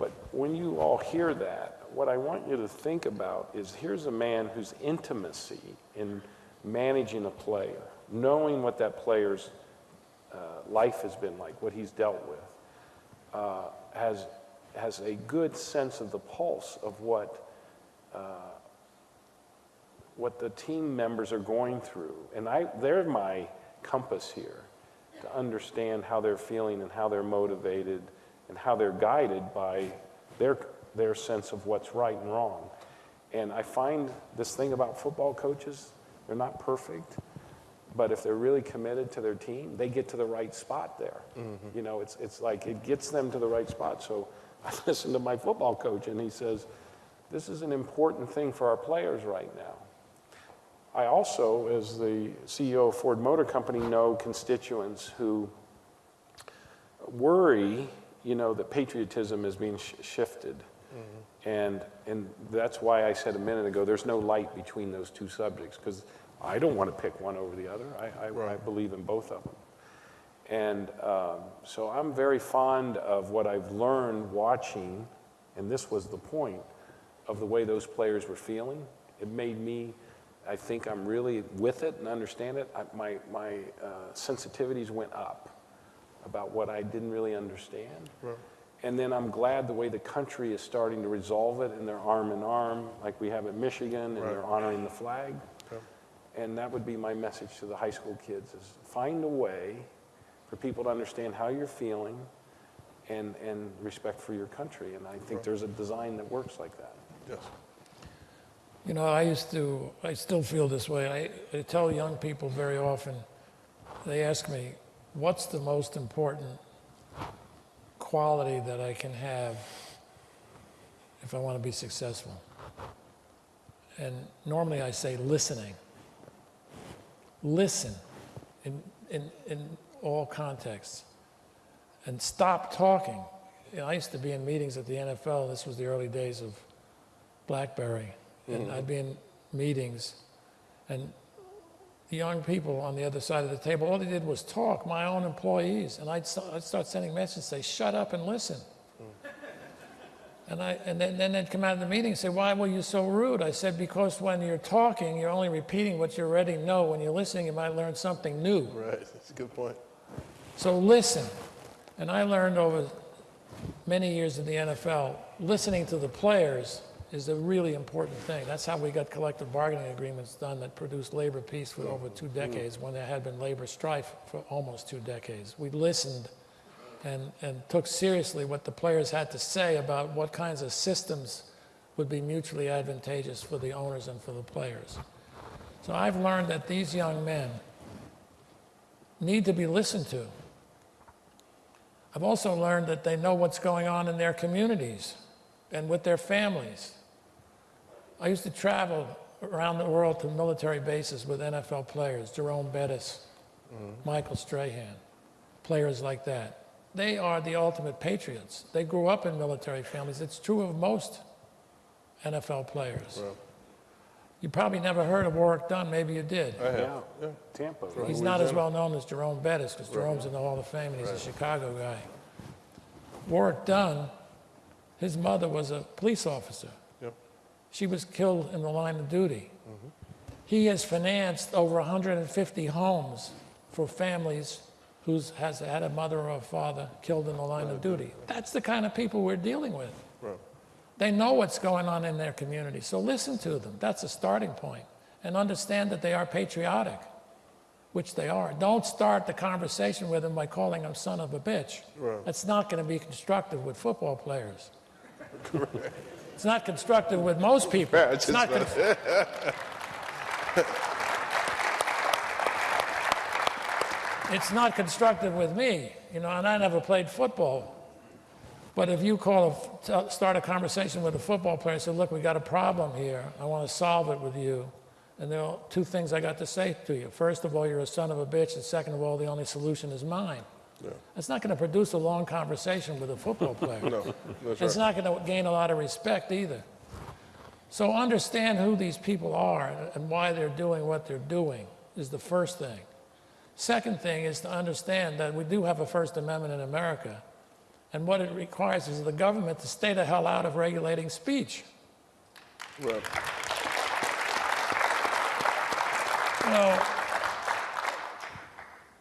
But when you all hear that, what I want you to think about is here's a man whose intimacy in managing a player, knowing what that player's uh, life has been like, what he's dealt with, uh, has, has a good sense of the pulse of what what the team members are going through. And I, they're my compass here to understand how they're feeling and how they're motivated and how they're guided by their, their sense of what's right and wrong. And I find this thing about football coaches, they're not perfect, but if they're really committed to their team, they get to the right spot there. Mm-hmm. You know, it's, it's like it gets them to the right spot. So I listen to my football coach and he says, this is an important thing for our players right now. I also, as the CEO of Ford Motor Company, know constituents who worry, you know, that patriotism is being sh- shifted. And, and that's why I said a minute ago, there's no light between those two subjects, because I don't want to pick one over the other. I, I, I believe in both of them. And um, so I'm very fond of what I've learned watching, and this was the point, of the way those players were feeling. It made me, I think I'm really with it and understand it. I, my my uh, sensitivities went up about what I didn't really understand. And then I'm glad the way the country is starting to resolve it, and they're arm in arm, like we have at Michigan, and they're honoring the flag. And that would be my message to the high school kids: is find a way for people to understand how you're feeling, and and respect for your country. And I think there's a design that works like that. Yes. You know, I used to, I still feel this way. I, I tell young people very often, they ask me, what's the most important quality that I can have if I want to be successful? And normally I say listening. Listen in, in, in all contexts and stop talking. You know, I used to be in meetings at the NFL, this was the early days of BlackBerry, and mm-hmm. I'd be in meetings, and the young people on the other side of the table, all they did was talk, my own employees, and I'd, st- I'd start sending messages, say, shut up and listen. And, I, and then, then they'd come out of the meeting and say, why were you so rude? I said, because when you're talking, you're only repeating what you already know. When you're listening, you might learn something new. Right, that's a good point. So listen. And I learned over many years in the NFL, listening to the players is a really important thing. That's how we got collective bargaining agreements done that produced labor peace for over two decades when there had been labor strife for almost two decades. We listened and, and took seriously what the players had to say about what kinds of systems would be mutually advantageous for the owners and for the players. So I've learned that these young men need to be listened to. I've also learned that they know what's going on in their communities and with their families. I used to travel around the world to military bases with NFL players, Jerome Bettis, mm-hmm. Michael Strahan, players like that. They are the ultimate patriots. They grew up in military families. It's true of most NFL players. You probably never heard of Warrick Dunn, maybe you did. I have. Yeah, Tampa. He's not as well known as Jerome Bettis because Jerome's in the Hall of Fame and he's a Chicago guy. Warrick Dunn, his mother was a police officer. She was killed in the line of duty. He has financed over 150 homes for families who has had a mother or a father killed in the line of duty. That's the kind of people we're dealing with. Right. They know what's going on in their community, so listen to them. That's a starting point. And understand that they are patriotic, which they are. Don't start the conversation with them by calling them son of a bitch. That's not going to be constructive with football players. It's not constructive with most people. Yeah, It's just not con- it's not constructive with me, you know, and I never played football. But if you call, a, start a conversation with a football player and say, look, we got a problem here. I want to solve it with you. And there are two things I got to say to you. First of all, you're a son of a bitch. And second of all, the only solution is mine. That's not going to produce a long conversation with a football player. No, that's It's right. not going to gain a lot of respect either. So understand who these people are and why they're doing what they're doing is the first thing. Second thing is to understand that we do have a First Amendment in America, and what it requires is the government to stay the hell out of regulating speech. Right. You know,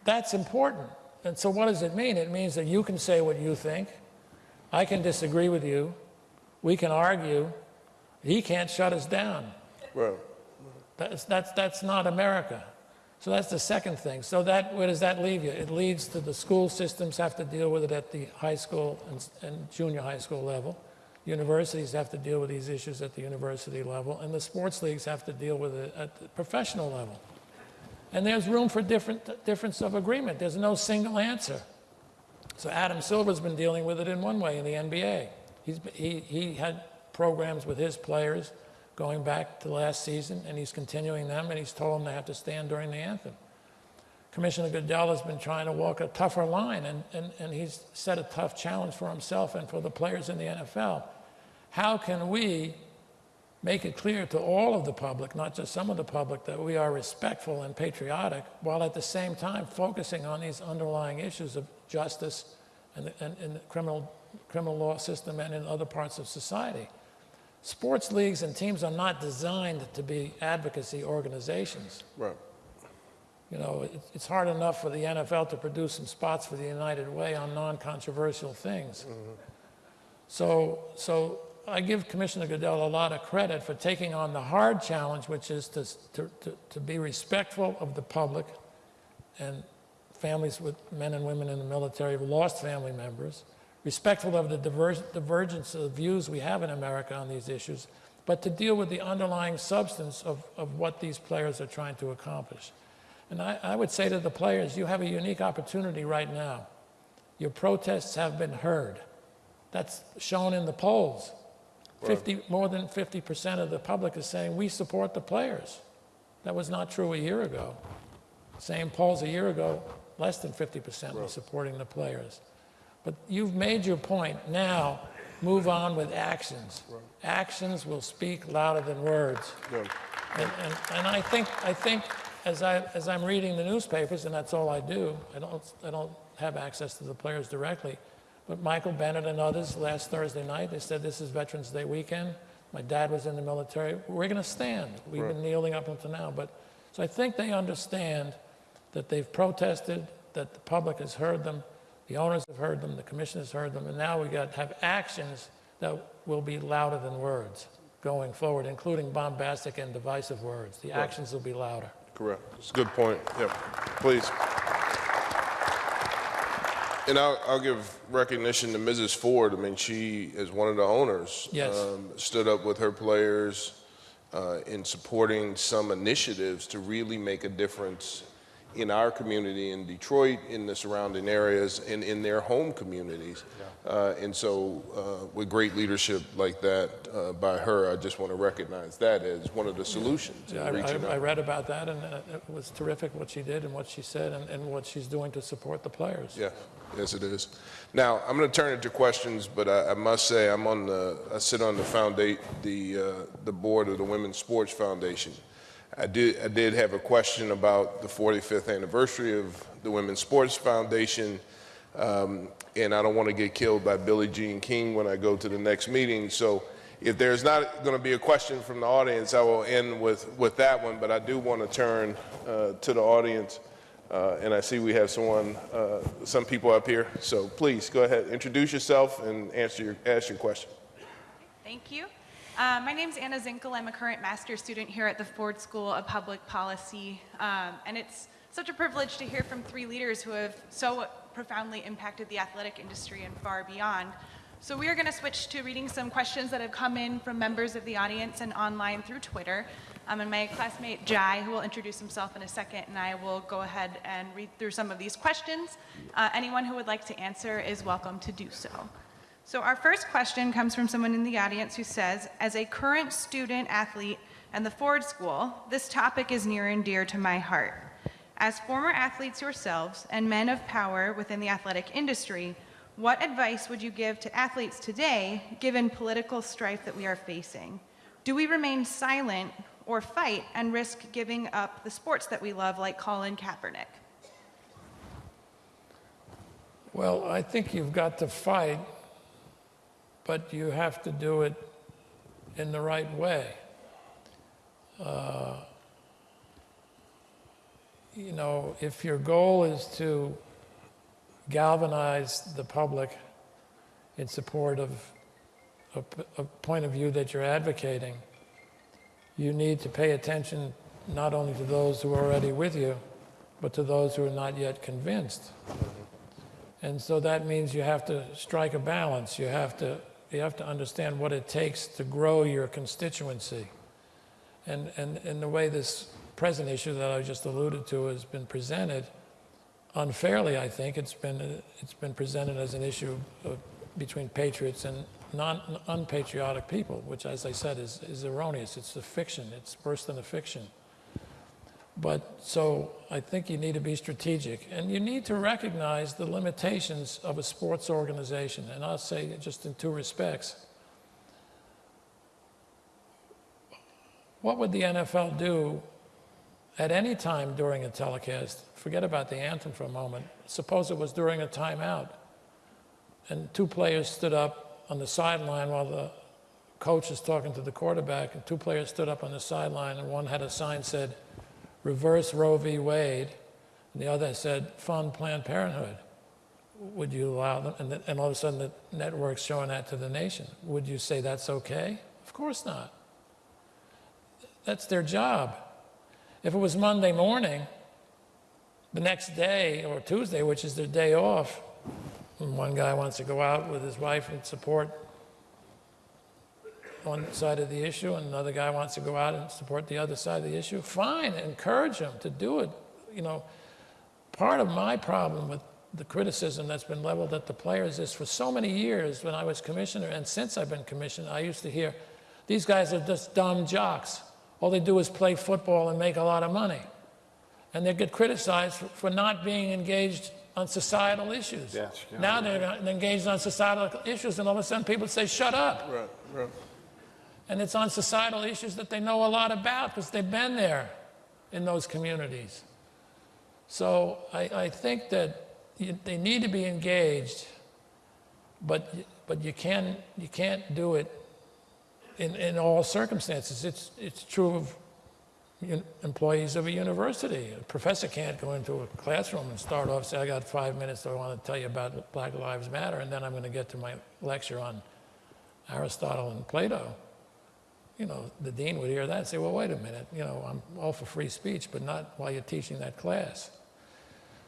that's important. And so, what does it mean? It means that you can say what you think, I can disagree with you, we can argue, he can't shut us down. Right. That's, that's, that's not America. So that's the second thing. So that, where does that leave you? It leads to the school systems have to deal with it at the high school and, and junior high school level. Universities have to deal with these issues at the university level, and the sports leagues have to deal with it at the professional level. And there's room for different difference of agreement. There's no single answer. So Adam Silver's been dealing with it in one way in the NBA. He's, he, he had programs with his players going back to last season, and he's continuing them, and he's told them they have to stand during the anthem. Commissioner Goodell has been trying to walk a tougher line, and, and, and he's set a tough challenge for himself and for the players in the NFL. How can we make it clear to all of the public, not just some of the public, that we are respectful and patriotic, while at the same time focusing on these underlying issues of justice and, the- and, and the criminal, criminal law system and in other parts of society? Sports leagues and teams are not designed to be advocacy organizations. Right. You know, it, it's hard enough for the NFL to produce some spots for the United Way on non-controversial things. Mm-hmm. So, so I give Commissioner Goodell a lot of credit for taking on the hard challenge, which is to, to, to, be respectful of the public and families with men and women in the military who lost family members, respectful of the divergence of views we have in America on these issues, but to deal with the underlying substance of, of what these players are trying to accomplish. And I, I would say to the players, you have a unique opportunity right now. Your protests have been heard. That's shown in the polls. 50, more than 50% of the public is saying we support the players. That was not true a year ago. Same polls a year ago, less than 50% were supporting the players. But you've made your point. Now, move on with actions. Actions will speak louder than words. And, and, and I think, I think as, I, as I'm reading the newspapers, and that's all I do, I don't, I don't have access to the players directly, but Michael Bennett and others last Thursday night, they said this is Veterans Day weekend. My dad was in the military. We're going to stand. We've been kneeling up until now. But, so I think they understand that they've protested, that the public has heard them, the owners have heard them, the commission has heard them, and now we got to have actions that will be louder than words going forward, including bombastic and divisive words. The actions will be louder. Correct. It's a good point. Yep. Please. And I'll, I'll give recognition to Mrs. Ford. I mean, she, as one of the owners, Yes. um, stood up with her players uh, in supporting some initiatives to really make a difference in our community in Detroit, in the surrounding areas, and in their home communities. Uh, and so, uh, with great leadership like that uh, by her, I just want to recognize that as one of the solutions. Yeah, I, I, I read about that, and uh, it was terrific what she did and what she said and, and what she's doing to support the players. Yeah, yes, it is. Now, I'm going to turn it to questions, but I, I must say, I'm on the, I sit on the founda, the, uh, the board of the Women's Sports Foundation. I did, I did have a question about the 45th anniversary of the Women's Sports Foundation, um, and I don't want to get killed by Billie Jean King when I go to the next meeting. So if there's not going to be a question from the audience, I will end with, with that one, but I do want to turn uh, to the audience. Uh, and I see we have someone, uh, some people up here. So please go ahead, introduce yourself and answer your, ask your question. Thank you. Uh, my name is Anna Zinkel. I'm a current master's student here at the Ford School of Public Policy. Um, and it's such a privilege to hear from three leaders who have so profoundly impacted the athletic industry and far beyond. So we are going to switch to reading some questions that have come in from members of the audience and online through Twitter. Um, and my classmate Jai, who will introduce himself in a second, and I will go ahead and read through some of these questions. Uh, anyone who would like to answer is welcome to do so. So our first question comes from someone in the audience who says, as a current student athlete and the Ford School, this topic is near and dear to my heart. As former athletes yourselves and men of power within the athletic industry, what advice would you give to athletes today given political strife that we are facing? Do we remain silent or fight and risk giving up the sports that we love like Colin Kaepernick? Well, I think you've got to fight, but you have to do it in the right way. Uh, you know, if your goal is to galvanize the public in support of a, a point of view that you're advocating, you need to pay attention not only to those who are already with you, but to those who are not yet convinced. And so that means you have to strike a balance. You have to, you have to understand what it takes to grow your constituency. And, and, and the way this present issue that I just alluded to has been presented, unfairly, I think, it's been, it's been presented as an issue of, between patriots and non, unpatriotic people, which, as I said, is, is erroneous. It's a fiction. It's worse than a fiction. But so I think you need to be strategic and you need to recognize the limitations of a sports organization. And I'll say just in two respects. What would the NFL do at any time during a telecast? Forget about the anthem for a moment. Suppose it was during a timeout and two players stood up on the sideline while the coach is talking to the quarterback, and two players stood up on the sideline, and one had a sign said, reverse Roe v. Wade, and the other said, fund Planned Parenthood. Would you allow them? And, and all of a sudden, the network's showing that to the nation. Would you say that's okay? Of course not. That's their job. If it was Monday morning, the next day, or Tuesday, which is their day off, and one guy wants to go out with his wife and support one side of the issue and another guy wants to go out and support the other side of the issue, fine, encourage him to do it. You know, part of my problem with the criticism that's been leveled at the players is for so many years when I was commissioner and since I've been commissioner, I used to hear, these guys are just dumb jocks. All they do is play football and make a lot of money. And they get criticized for, for not being engaged on societal issues. Yes, yeah. now they're engaged on societal issues, and all of a sudden people say, shut up. Right, right. And it's on societal issues that they know a lot about because they've been there in those communities. So I, I think that you, they need to be engaged, but, but you, can, you can't do it in, in all circumstances. It's, it's true of employees of a university. A professor can't go into a classroom and start off, say, I got five minutes, I want to tell you about Black Lives Matter, and then I'm going to get to my lecture on Aristotle and Plato you know, the dean would hear that and say, well, wait a minute, you know, I'm all for free speech, but not while you're teaching that class.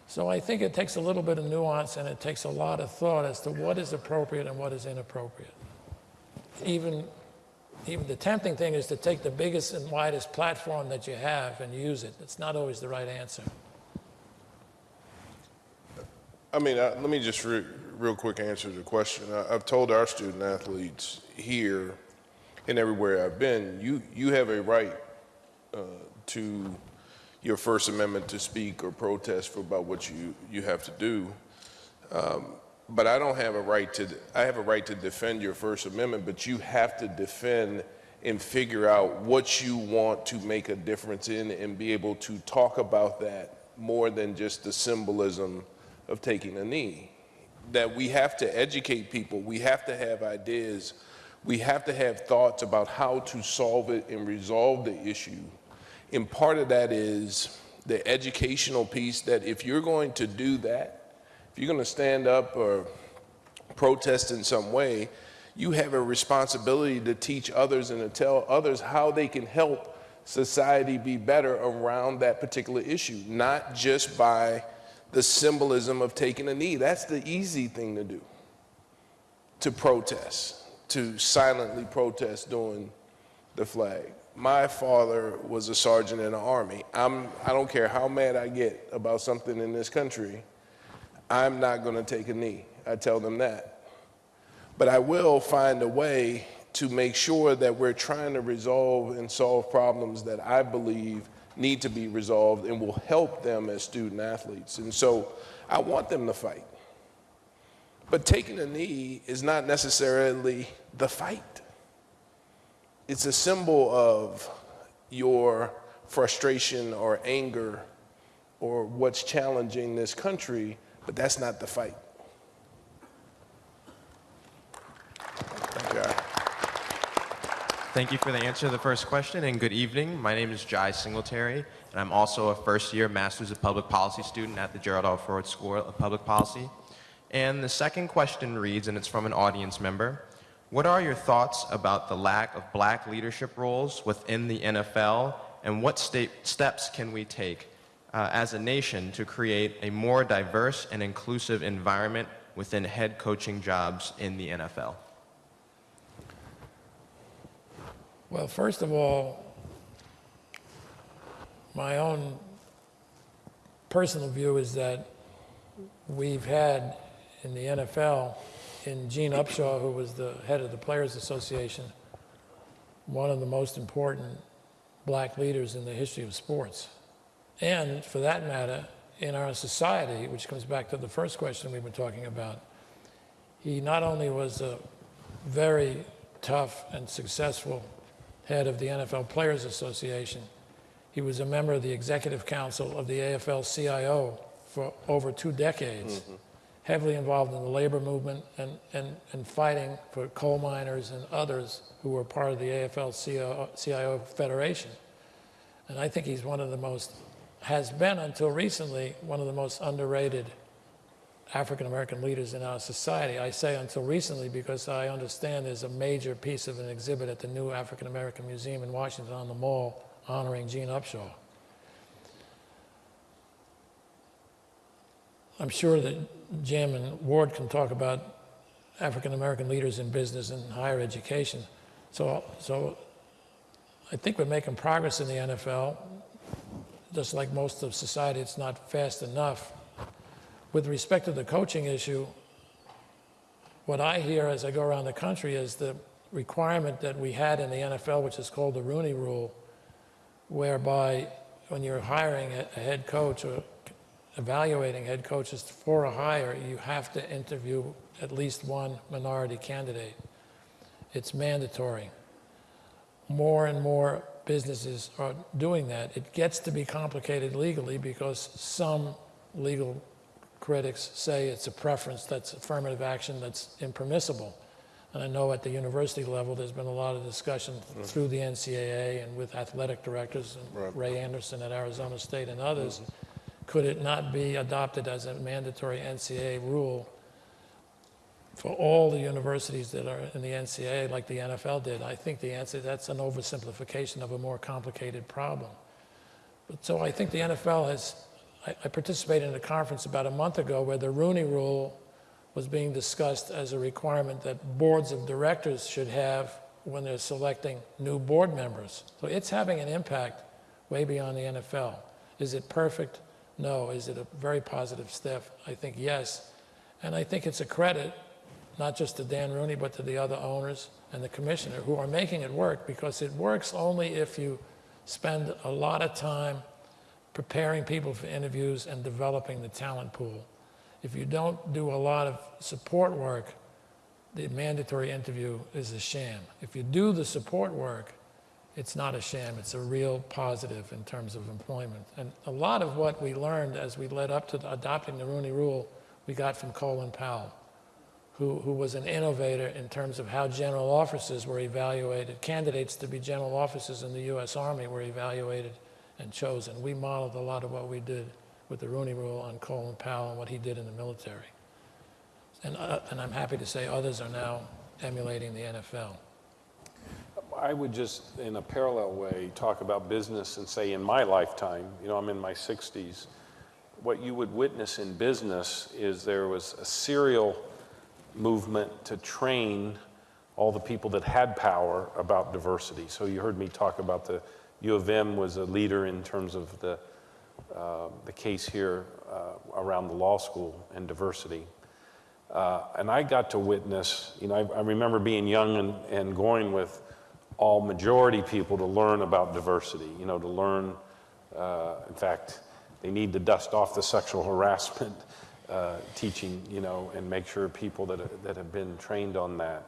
So I think it takes a little bit of nuance and it takes a lot of thought as to what is appropriate and what is inappropriate. Even, even the tempting thing is to take the biggest and widest platform that you have and use it. It's not always the right answer. I mean, uh, let me just re- real quick answer the question. I, I've told our student athletes here and everywhere I've been, you, you have a right uh, to your First Amendment to speak or protest for about what you, you have to do. Um, but I don't have a right to, I have a right to defend your First Amendment, but you have to defend and figure out what you want to make a difference in and be able to talk about that more than just the symbolism of taking a knee. That we have to educate people, we have to have ideas we have to have thoughts about how to solve it and resolve the issue. And part of that is the educational piece that if you're going to do that, if you're going to stand up or protest in some way, you have a responsibility to teach others and to tell others how they can help society be better around that particular issue, not just by the symbolism of taking a knee. That's the easy thing to do, to protest, to silently protest during the flag. My father was a sergeant in the army. I'm, I don't care how mad I get about something in this country, I'm not going to take a knee. I tell them that. But I will find a way to make sure that we're trying to resolve and solve problems that I believe need to be resolved and will help them as student athletes. And so I want them to fight. But taking a knee is not necessarily the fight. It's a symbol of your frustration or anger or what's challenging this country, but that's not the fight. Thank you. Thank you for the answer to the first question, and good evening. My name is Jai Singletary, and I'm also a first-year Masters of Public Policy student at the Gerald R. Ford School of Public Policy. And the second question reads, and it's from an audience member, what are your thoughts about the lack of black leadership roles within the NFL, and what steps can we take uh, as a nation to create a more diverse and inclusive environment within head coaching jobs in the NFL? Well, first of all, my own personal view is that we've had in the NFL, in Gene Upshaw, who was the head of the Players Association, one of the most important black leaders in the history of sports. And for that matter, in our society, which comes back to the first question we were talking about, he not only was a very tough and successful head of the NFL Players Association. He was a member of the executive council of the AFL CIO for over two decades, mm-hmm. Heavily involved in the labor movement and, and, and fighting for coal miners and others who were part of the AFL CIO, CIO Federation. And I think he's one of the most, has been until recently, one of the most underrated African American leaders in our society. I say until recently because I understand there's a major piece of an exhibit at the new African American Museum in Washington on the Mall honoring Gene Upshaw. I'm sure that Jim and Warde can talk about African American leaders in business and higher education. So, so I think we're making progress in the NFL. Just like most of society, it's not fast enough. With respect to the coaching issue, what I hear as I go around the country is the requirement that we had in the NFL, which is called the Rooney Rule, whereby when you're hiring a head coach or evaluating head coaches for a hire, you have to interview at least one minority candidate. It's mandatory. More and more businesses are doing that. It gets to be complicated legally because some legal critics say it's a preference that's affirmative action that's impermissible. And I know at the university level, there's been a lot of discussion mm-hmm. through the NCAA and with athletic directors, and Right. Ray Anderson at Arizona State and others. Mm-hmm. Could it not be adopted as a mandatory NCAA rule for all the universities that are in the NCAA, like the NFL did? I think the answer, that's an oversimplification of a more complicated problem. But so I think the NFL has, I, I participated in a conference about a month ago where the Rooney Rule was being discussed as a requirement that boards of directors should have when they're selecting new board members. So it's having an impact way beyond the NFL. Is it perfect? No. Is it a very positive step? I think yes. And I think it's a credit, not just to Dan Rooney, but to the other owners and the commissioner who are making it work because it works only if you spend a lot of time preparing people for interviews and developing the talent pool. If you don't do a lot of support work, the mandatory interview is a sham. If you do the support work, it's not a sham, it's a real positive in terms of employment. And a lot of what we learned as we led up to adopting the Rooney Rule, we got from Colin Powell, who, who was an innovator in terms of how general officers were evaluated. Candidates to be general officers in the U.S. Army were evaluated and chosen. We modeled a lot of what we did with the Rooney Rule on Colin Powell and what he did in the military. And, uh, and I'm happy to say others are now emulating the NFL. I would just, in a parallel way, talk about business and say in my lifetime, you know, I'm in my 60s, what you would witness in business is there was a serial movement to train all the people that had power about diversity. So you heard me talk about the U of M was a leader in terms of the, uh, the case here uh, around the law school and diversity. Uh, and I got to witness, you know, I, I remember being young and, and going with all majority people to learn about diversity, you know, to learn, uh, in fact, they need to dust off the sexual harassment uh, teaching, you know, and make sure people that, that have been trained on that.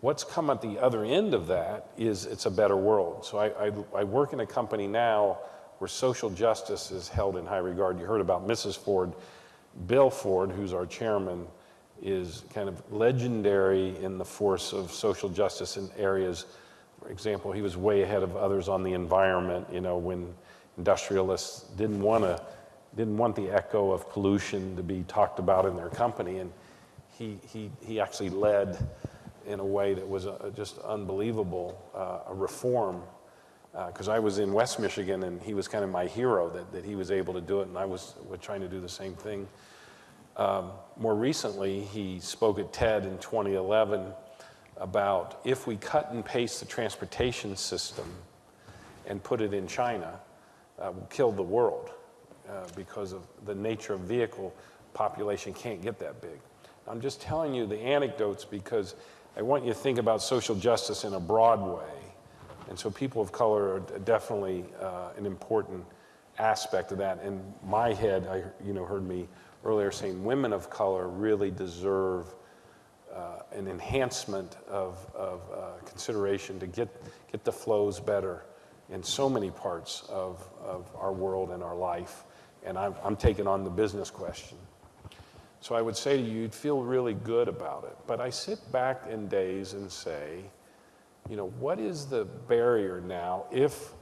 What's come at the other end of that is it's a better world. So I, I, I work in a company now where social justice is held in high regard. You heard about Mrs. Ford. Bill Ford, who's our chairman, is kind of legendary in the force of social justice in areas. Example, he was way ahead of others on the environment, you know, when industrialists didn't want to didn't want the echo of pollution to be talked about in their company and he, he, he actually led in a way that was uh, just unbelievable uh, a reform because uh, I was in West Michigan and he was kind of my hero that, that he was able to do it and I was, was trying to do the same thing. Um, more recently, he spoke at TED in 2011 about if we cut and paste the transportation system and put it in China, uh, will kill the world uh, because of the nature of vehicle population can't get that big. I'm just telling you the anecdotes because I want you to think about social justice in a broad way. And so people of color are definitely uh, an important aspect of that. In my head, I you know heard me earlier saying women of color really deserve uh, an enhancement of, of uh, consideration to get, get the flows better in so many parts of, of our world and our life. And I'm, I'm taking on the business question. So I would say to you, you'd feel really good about it. But I sit back in days and say, you know, what is the barrier now if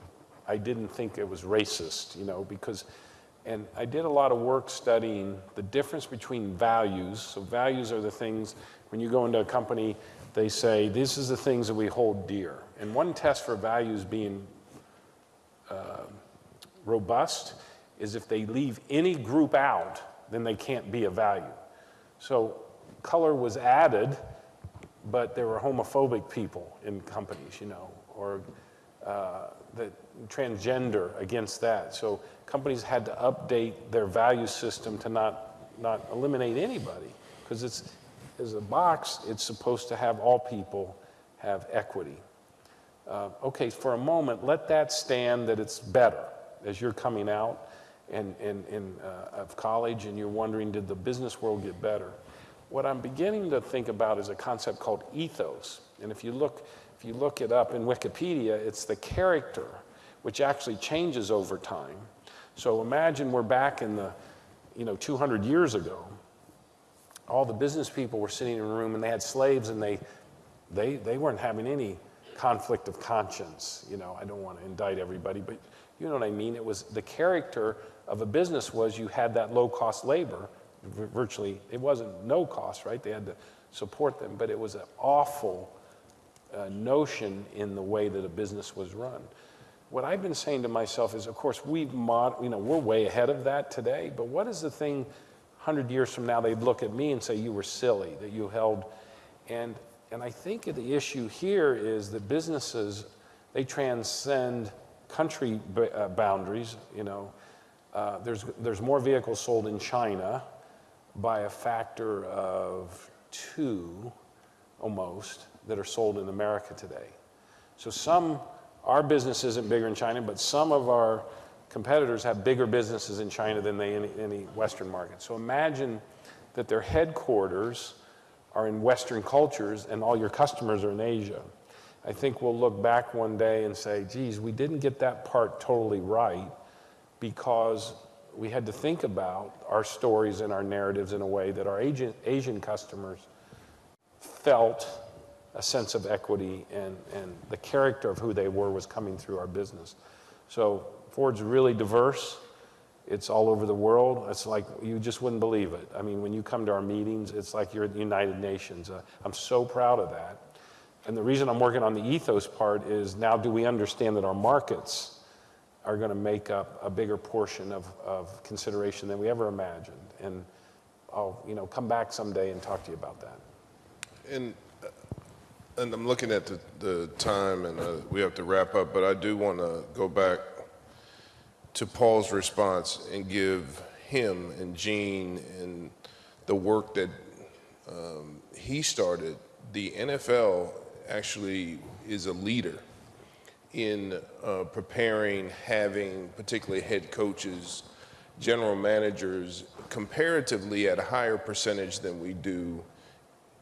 I didn't think it was racist, you know, because, and I did a lot of work studying the difference between values. So values are the things, when you go into a company, they say, this is the things that we hold dear. And one test for values being uh, robust is if they leave any group out, then they can't be a value. So color was added, but there were homophobic people in companies, you know, or uh, the transgender against that. So companies had to update their value system to not, not eliminate anybody because it's, as a box, it's supposed to have all people have equity. Uh, okay, for a moment, let that stand that it's better as you're coming out and, and, and uh, of college and you're wondering, did the business world get better? What I'm beginning to think about is a concept called ethos. And if you look, if you look it up in Wikipedia, it's the character which actually changes over time. So imagine we're back in the, you know, 200 years ago. All the business people were sitting in a room and they had slaves and they, they, they weren't having any conflict of conscience. You know, I don't want to indict everybody, but you know what I mean? It was the character of a business was you had that low cost labor. Virtually, it wasn't no cost, right? They had to support them, but it was an awful uh, notion in the way that a business was run. What I've been saying to myself is, of course, we've mod, you know, we're way ahead of that today, but what is the thing 100 years from now they'd look at me and say, you were silly, that you held, and and I think the issue here is that businesses, they transcend country uh, boundaries. You know, uh, there's, there's more vehicles sold in China by a factor of two, almost, that are sold in America today. So some, our business isn't bigger in China, but some of our competitors have bigger businesses in China than they in any Western market. So imagine that their headquarters are in Western cultures and all your customers are in Asia. I think we'll look back one day and say, geez, we didn't get that part totally right because we had to think about our stories and our narratives in a way that our Asian, Asian customers felt a sense of equity and, and the character of who they were was coming through our business. So Ford's really diverse. It's all over the world. It's like you just wouldn't believe it. I mean, when you come to our meetings, it's like you're at the United Nations. Uh, I'm so proud of that. And the reason I'm working on the ethos part is now do we understand that our markets are going to make up a bigger portion of, of consideration than we ever imagined? And I'll, you know, come back someday and talk to you about that. And, uh, and I'm looking at the, the time and uh, we have to wrap up, but I do want to go back to Paul's response and give him and Gene and the work that um, he started. The NFL actually is a leader in uh, preparing, having particularly head coaches, general managers, comparatively at a higher percentage than we do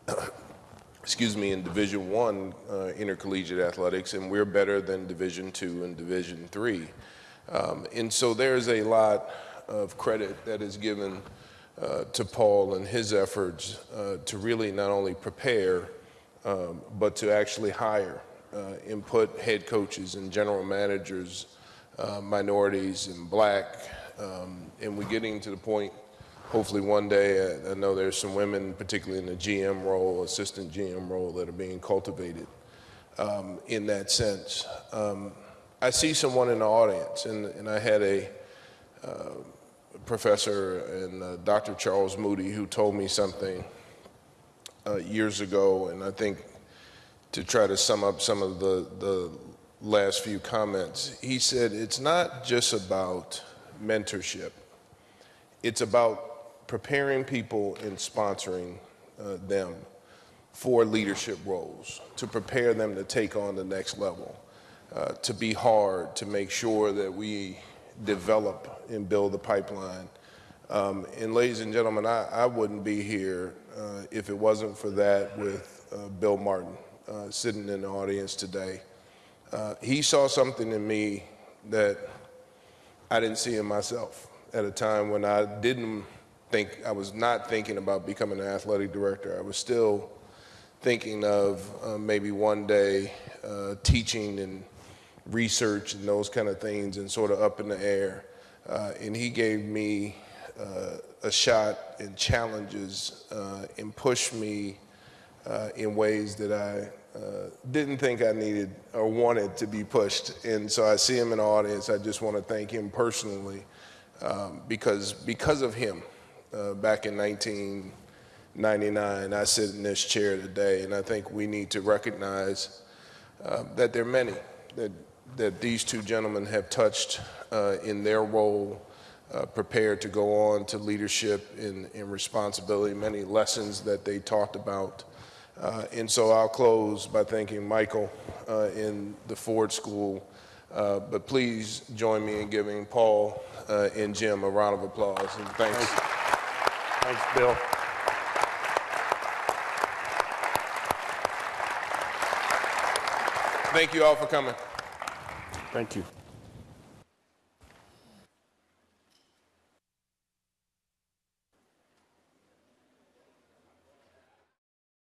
excuse me, in Division One uh, intercollegiate athletics, and we're better than Division Two and Division Three. Um, and so there's a lot of credit that is given uh, to Paul and his efforts uh, to really not only prepare, um, but to actually hire uh, and put head coaches and general managers, uh, minorities and black, um, and we're getting to the point hopefully one day, I, I know there's some women, particularly in the GM role, assistant GM role, that are being cultivated um, in that sense. Um, I see someone in the audience, and, and I had a uh, professor and uh, Dr. Charles Moody who told me something uh, years ago, and I think to try to sum up some of the, the last few comments, he said it's not just about mentorship. It's about preparing people and sponsoring uh, them for leadership roles, to prepare them to take on the next level, uh, to be hard, to make sure that we develop and build the pipeline. Um, and ladies and gentlemen, I, I wouldn't be here uh, if it wasn't for that with uh, Bill Martin uh, sitting in the audience today. Uh, he saw something in me that I didn't see in myself at a time when I didn't think I was not thinking about becoming an athletic director. I was still thinking of uh, maybe one day uh, teaching and research and those kind of things and sort of up in the air. Uh, and he gave me uh, a shot and challenges uh, and pushed me uh, in ways that I didn't think I needed or wanted to be pushed. And so I see him in the audience. I just want to thank him personally um, because because of him, uh, back in 1999. I sit in this chair today, and I think we need to recognize uh, that there are many that, that these two gentlemen have touched uh, in their role, uh, prepared to go on to leadership and, and responsibility, many lessons that they talked about. Uh, and so I'll close by thanking Michael uh, in the Ford School. Uh, but please join me in giving Paul uh, and Jim a round of applause. And thanks. Thanks, Bill. Thank you all for coming. Thank you.